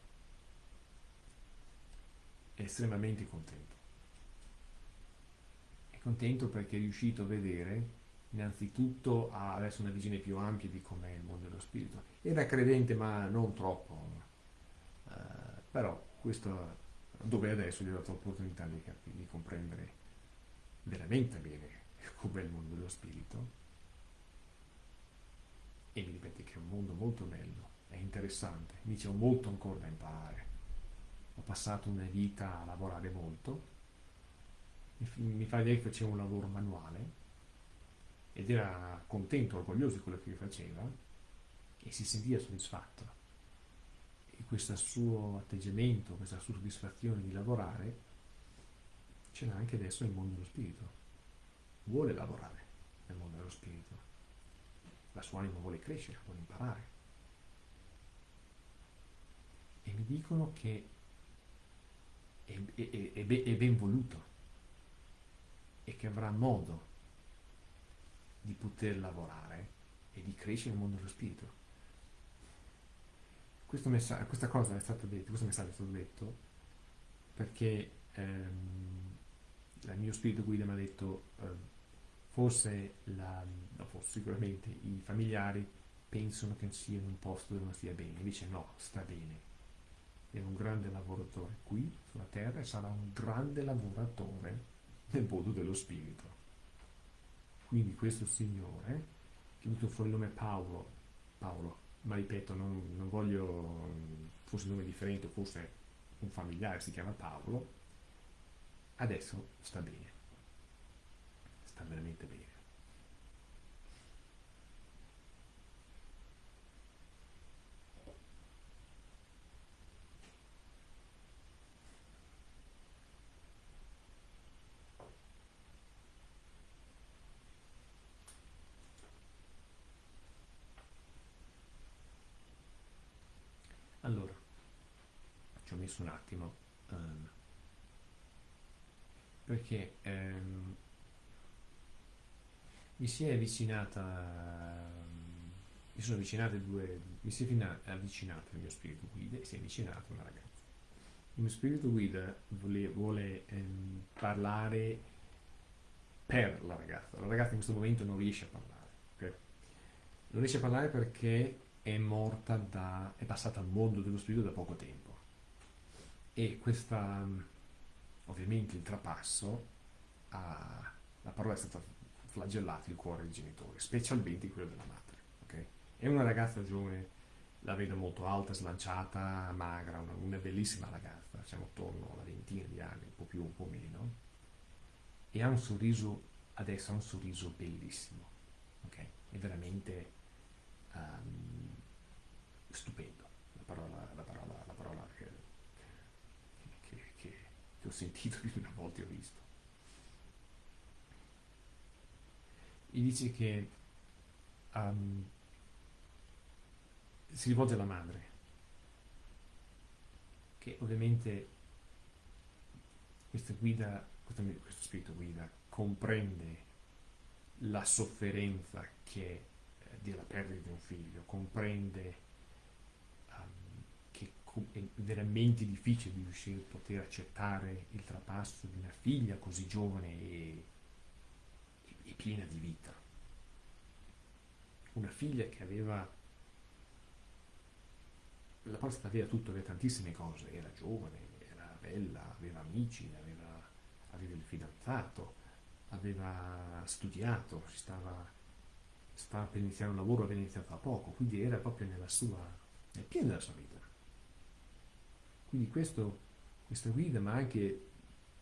È estremamente contento. È contento perché è riuscito a vedere innanzitutto ha adesso una visione più ampia di com'è il mondo dello spirito. Era credente ma non troppo, uh, però questo dove adesso gli ha dato l'opportunità di, di comprendere veramente bene com'è il mondo dello spirito e mi ripete che è un mondo molto bello, è interessante, mi c'è molto ancora da imparare. Ho passato una vita a lavorare molto, mi fa vedere che c'è un lavoro manuale, ed era contento, orgoglioso di quello che faceva e si sentiva soddisfatto. E questo suo atteggiamento, questa sua soddisfazione di lavorare ce l'ha anche adesso nel mondo dello spirito. Vuole lavorare nel mondo dello spirito. La sua anima vuole crescere, vuole imparare. E mi dicono che è, è, è, è ben voluto e che avrà modo di poter lavorare e di crescere nel mondo dello spirito. Questo messaggio, questa cosa è stata detta, questo messaggio è stato detto perché ehm, il mio spirito guida mi ha detto eh, forse, la, no, forse sicuramente i familiari pensano che sia in un posto dove non stia bene, invece no, sta bene. È un grande lavoratore qui sulla terra e sarà un grande lavoratore nel mondo dello spirito. Quindi questo signore, venuto fuori il nome Paolo, Paolo, ma ripeto, non, non voglio, forse un nome differente, forse un familiare si chiama Paolo, adesso sta bene, sta veramente bene. Allora, messo un attimo um, perché um, mi si è avvicinata, um, mi sono avvicinate due, mi si è avvicinata il mio spirito guida e si è avvicinata una ragazza. Il mio spirito guida vuole, vuole parlare per la ragazza. La ragazza in questo momento non riesce a parlare. Okay? Non riesce a parlare perché è morta da, è passata al mondo dello spirito da poco tempo. E questa, ovviamente il trapasso, ha, la parola è stata flagellata il cuore del genitore, specialmente quello della madre. Okay? È una ragazza giovane, la vedo molto alta, slanciata, magra, una, una bellissima ragazza, siamo attorno alla ventina di anni, un po' più, un po' meno, e ha un sorriso, adesso ha un sorriso bellissimo, okay? È veramente... Um, stupendo, la parola, la parola che, che, che, che ho sentito più di una volta ho visto. E dice che um, si rivolge alla madre, che ovviamente questa guida, questo, questo spirito guida comprende la sofferenza che eh, della perdita di un figlio, comprende veramente difficile di riuscire a poter accettare il trapasso di una figlia così giovane e, e piena di vita. Una figlia che aveva la posta aveva tutto, aveva tantissime cose, era giovane, era bella, aveva amici, aveva, aveva il fidanzato, aveva studiato, stava, stava per iniziare un lavoro, aveva iniziato da poco, quindi era proprio nella sua, nel pieno della sua vita. Quindi questo, questa guida, ma anche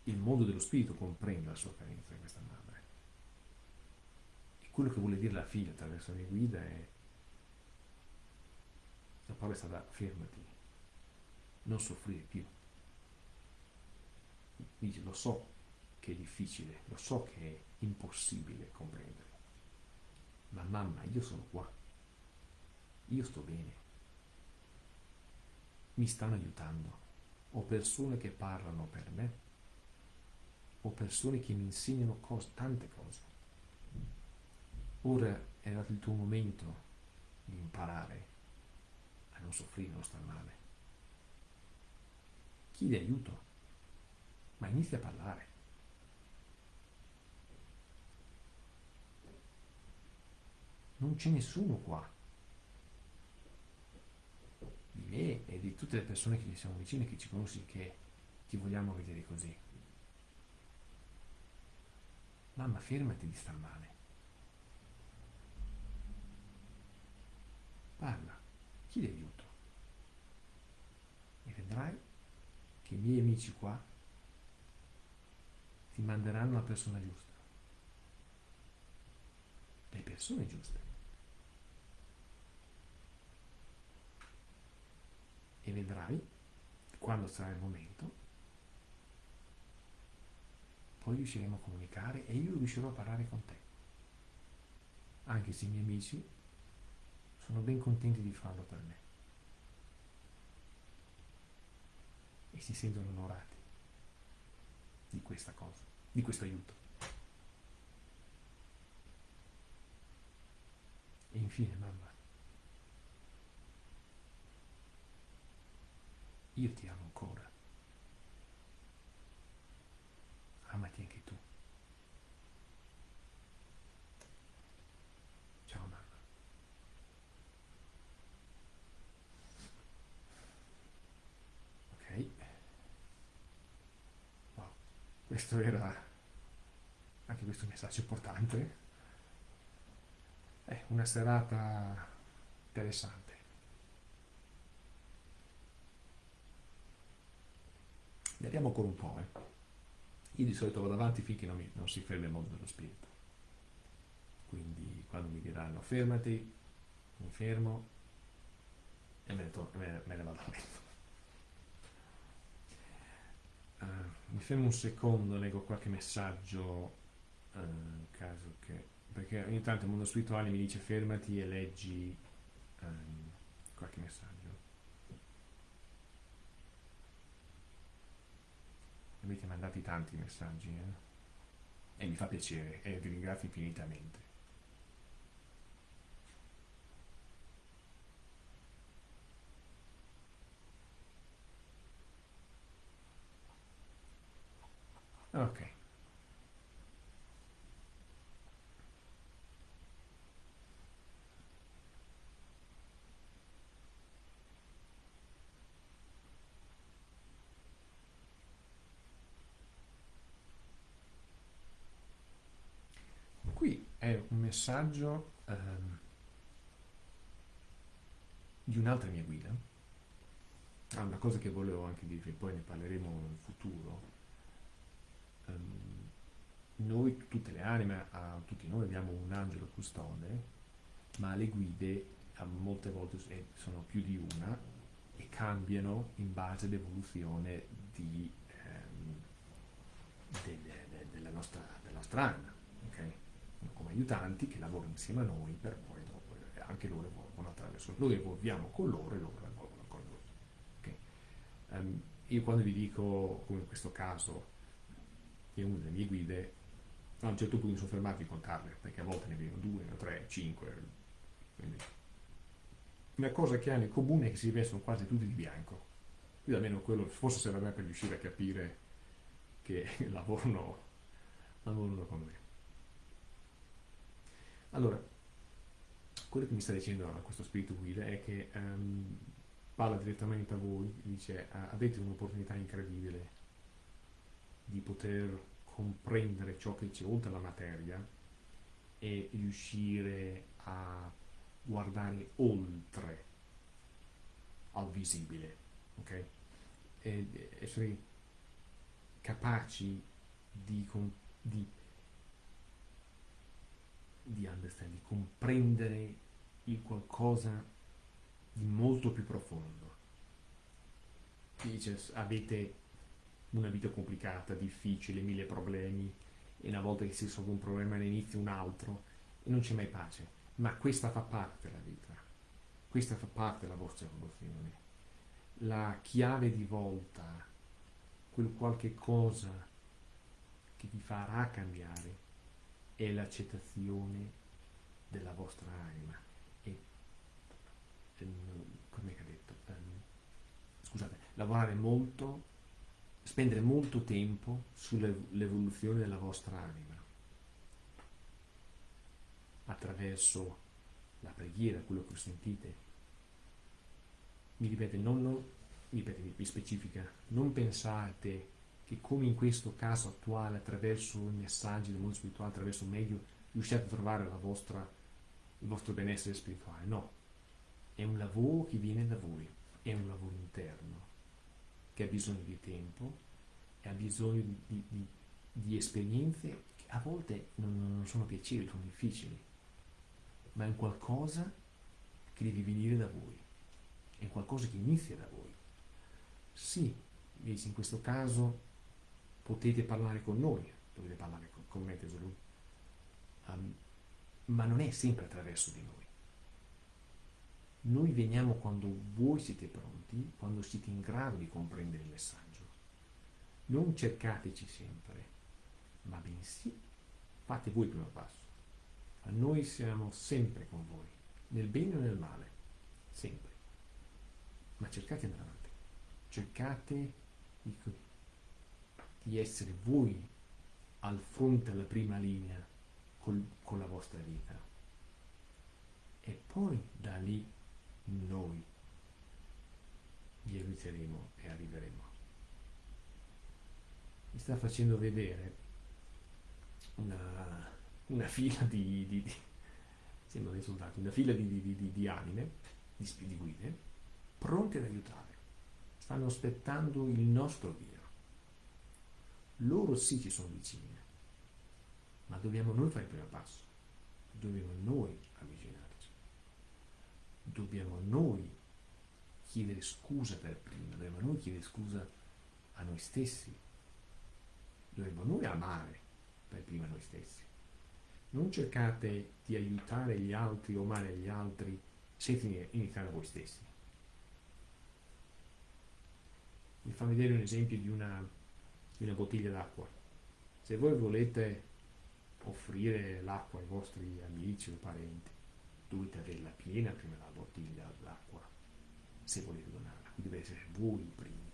il mondo dello spirito comprende la sofferenza di questa madre. E quello che vuole dire la figlia attraverso la mia guida è la parola è stata fermati, non soffrire più. Dice, lo so che è difficile, lo so che è impossibile comprendere, ma mamma, io sono qua, io sto bene, mi stanno aiutando. Ho persone che parlano per me, ho persone che mi insegnano cose, tante cose. Ora è arrivato il tuo momento di imparare a non soffrire, non star male. Chiedi aiuto, ma inizia a parlare. Non c'è nessuno qua di me e di tutte le persone che gli siamo vicine, che ci conosci, che ti vogliamo vedere così. Mamma, fermati di star male. Parla, chiedi aiuto. E vedrai che i miei amici qua ti manderanno la persona giusta. Le persone giuste. E vedrai quando sarà il momento. Poi riusciremo a comunicare e io riuscirò a parlare con te. Anche se i miei amici sono ben contenti di farlo per me. E si sentono onorati di questa cosa, di questo aiuto. E infine, mamma, Io ti amo ancora. Amati anche tu. Ciao mamma. Ok. Wow. Questo era anche questo messaggio importante. È una serata interessante. Vediamo ancora un po'. Eh. Io di solito vado avanti finché non, mi, non si ferma il mondo dello spirito. Quindi quando mi diranno fermati, mi fermo e me ne, me, me ne vado a letto. Uh, mi fermo un secondo, leggo qualche messaggio uh, caso che perché ogni tanto il mondo spirituale mi dice fermati e leggi um, qualche messaggio. Avete mandati tanti messaggi eh? e mi fa piacere e vi ringrazio infinitamente. Ok. Qui è un messaggio um, di un'altra mia guida. Ah, una cosa che volevo anche dirvi, poi ne parleremo in futuro um, noi, tutte le anime, uh, tutti noi abbiamo un angelo custode, ma le guide uh, molte volte sono più di una e cambiano in base all'evoluzione um, de, de, de, della, nostra, della nostra anima? Come aiutanti che lavorano insieme a noi per poi dopo, eh, anche loro evolvono attraverso noi evolviamo con loro e loro evolvono con noi. Okay? Um, io quando vi dico, come in questo caso, che una delle mie guide a un certo punto mi sono fermato di contarle, perché a volte ne vedono due, tre, cinque. Quindi. Una cosa che hanno in comune è che si vestono quasi tutti di bianco. Quindi almeno quello forse serve per riuscire a capire che lavorano, lavorano con me. Allora, quello che mi sta dicendo questo spirito guida è che um, parla direttamente a voi, dice avete un'opportunità incredibile di poter comprendere ciò che c'è oltre la materia e riuscire a guardare oltre al visibile, ok? E essere capaci di, di, di, di comprendere il qualcosa di molto più profondo. Dice, avete una vita complicata, difficile, mille problemi e una volta che si risolve un problema ne inizia un altro e non c'è mai pace. Ma questa fa parte della vita, questa fa parte della vostra evoluzione. La chiave di volta, quel qualche cosa che vi farà cambiare è l'accettazione della vostra anima. E, come ha detto, um, scusate, lavorare molto spendere molto tempo sull'evoluzione della vostra anima attraverso la preghiera, quello che sentite. Mi ripete, non, mi, ripete, mi specifica, non pensate che come in questo caso attuale, attraverso i messaggi del mondo spirituale, attraverso un medio, riusciate a trovare vostra, il vostro benessere spirituale. No, è un lavoro che viene da voi, è un lavoro interno che ha bisogno di tempo ha bisogno di, di, di, di esperienze che a volte non, non sono piacevoli, sono difficili, ma è qualcosa che deve venire da voi, è qualcosa che inizia da voi. Sì, in questo caso potete parlare con noi, dovete parlare con, con me, tesoro, um, ma non è sempre attraverso di noi. Noi veniamo quando voi siete pronti, quando siete in grado di comprendere il messaggio. Non cercateci sempre, ma bensì fate voi il primo passo. A noi siamo sempre con voi, nel bene o nel male, sempre. Ma cercate andare avanti, cercate di, di essere voi al fronte alla prima linea col, con la vostra vita. E poi da lì noi vi aiuteremo e arriveremo. mi sta facendo vedere una, una fila di, di, di sembrano dei soldati, una fila di, di, di, anime, di, di guide, pronte ad aiutare. Stanno aspettando il nostro via. Loro sì ci sono vicini, ma dobbiamo noi fare il primo passo. Dobbiamo noi avvicinarci. Dobbiamo noi chiedere scusa per prima, dobbiamo noi chiedere scusa a noi stessi. Dobbiamo noi amare per prima noi stessi. Non cercate di aiutare gli altri o amare gli altri senza iniziare voi stessi. Vi fa vedere un esempio di una, di una bottiglia d'acqua. Se voi volete offrire l'acqua ai vostri amici o parenti, dovete averla piena prima della bottiglia d'acqua, se volete donarla. Deve essere voi i primi.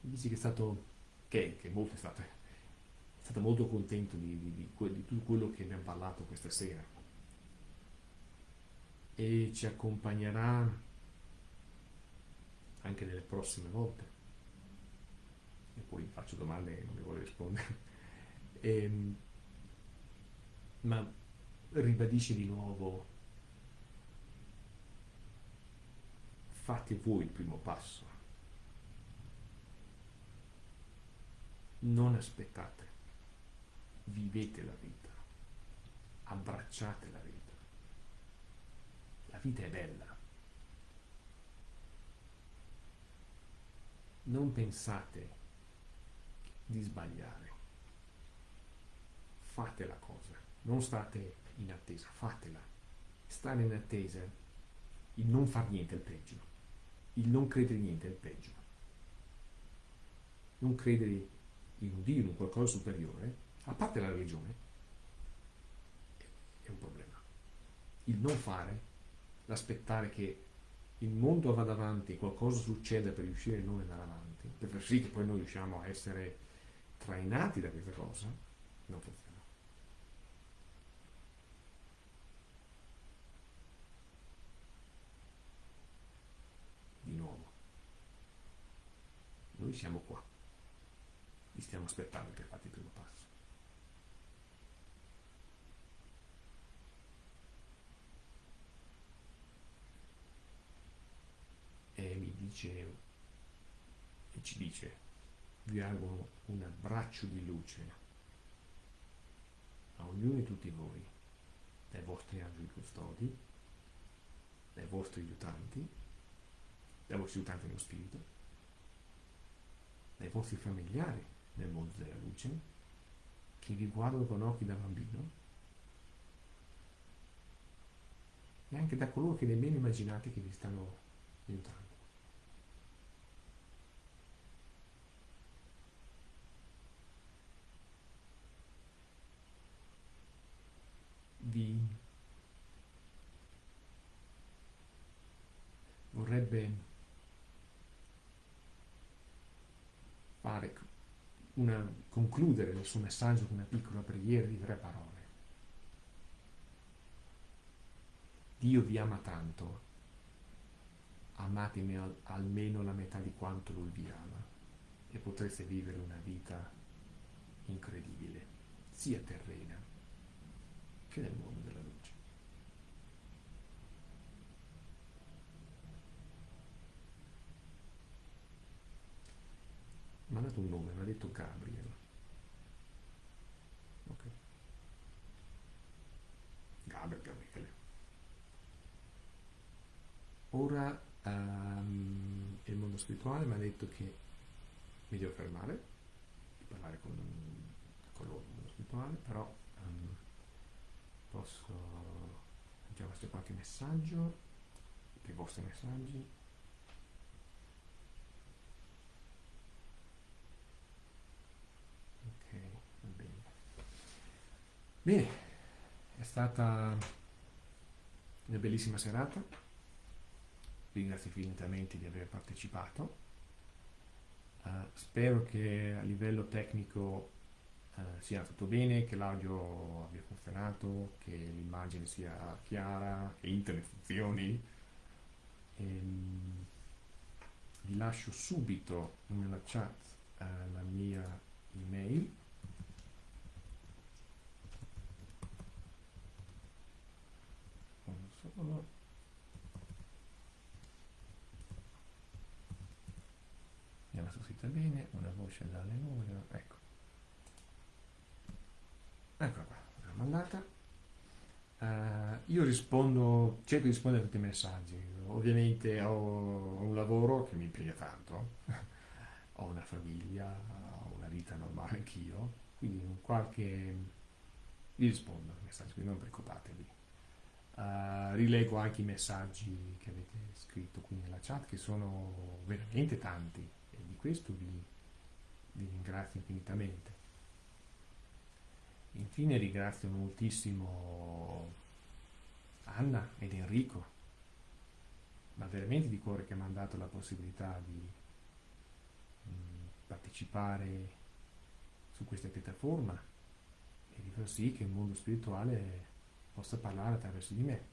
Dici che è stato, che, che molto è stato, è stato molto contento di, di, di, di tutto quello che abbiamo parlato questa sera e ci accompagnerà anche nelle prossime volte. E poi faccio domande e non mi vuole rispondere. E, ehm, ma ribadisce di nuovo fate voi il primo passo. Non aspettate. Vivete la vita. Abbracciate la vita. La vita è bella non pensate di sbagliare. Fate la cosa, non state in attesa, fatela. Stare in attesa, il non far niente è il peggio, il non credere niente è il peggio. Non credere in un Dio, in un qualcosa superiore, a parte la religione, è un problema. Il non fare, l'aspettare che il mondo vada avanti, qualcosa succeda per riuscire noi ad andare avanti, per far sì che poi noi riusciamo a essere trainati da questa cosa, non funziona. Di nuovo, noi siamo qua, vi stiamo aspettando che fate il primo passo. E mi dice, e ci dice, vi auguro un abbraccio di luce a ognuno di tutti voi, dai vostri angeli custodi, dai vostri aiutanti, dai vostri aiutanti nello spirito, dai vostri familiari nel mondo della luce, che vi guardano con occhi da bambino, e anche da coloro che nemmeno immaginate che vi stanno aiutando. Vi vorrebbe fare una, concludere il suo messaggio con una piccola preghiera di tre parole. Dio vi ama tanto, amatemi al, almeno la metà di quanto Lui vi ama e potreste vivere una vita incredibile, sia terrena anche nel mondo della luce. Mi ha dato un nome, mi ha detto Gabriel. Ok. Gabriel, Gabriele. Ora um, il mondo spirituale mi ha detto che mi devo fermare di parlare con, con loro, il mondo spirituale, però posso leggiamo questo qualche messaggio? Dei vostri messaggi? Ok va bene. Bene è stata una bellissima serata. Ringrazio infinitamente di aver partecipato. Uh, spero che a livello tecnico eh, sia tutto bene, che l'audio abbia funzionato, che l'immagine sia chiara, che internet funzioni. E, ehm, vi lascio subito nella chat eh, la mia email. Vediamo se si bene una voce dalle numero ecco eccola qua l'ho mandata Uh, io rispondo, cerco di rispondere a tutti i messaggi. Ovviamente ho un lavoro che mi impegna tanto, ho una famiglia, ho una vita normale anch'io, quindi in qualche... vi rispondo ai messaggi, quindi non preoccupatevi. Uh, rilego anche i messaggi che avete scritto qui nella chat, che sono veramente tanti, e di questo vi, vi ringrazio infinitamente. Infine ringrazio moltissimo Anna ed Enrico, ma veramente di cuore che mi hanno dato la possibilità di mm, partecipare su questa piattaforma e di far sì che il mondo spirituale possa parlare attraverso di me.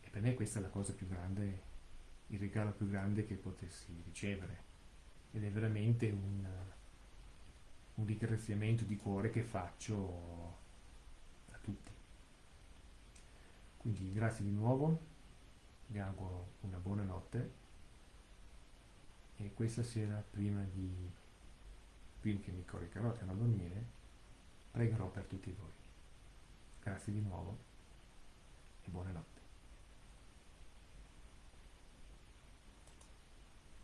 E per me questa è la cosa più grande, il regalo più grande che potessi ricevere. Ed è veramente un un ringraziamento di cuore che faccio a tutti. Quindi grazie di nuovo, vi auguro una buona notte e questa sera prima, di, prima che mi coricherò e a dormire pregherò per tutti voi. Grazie di nuovo.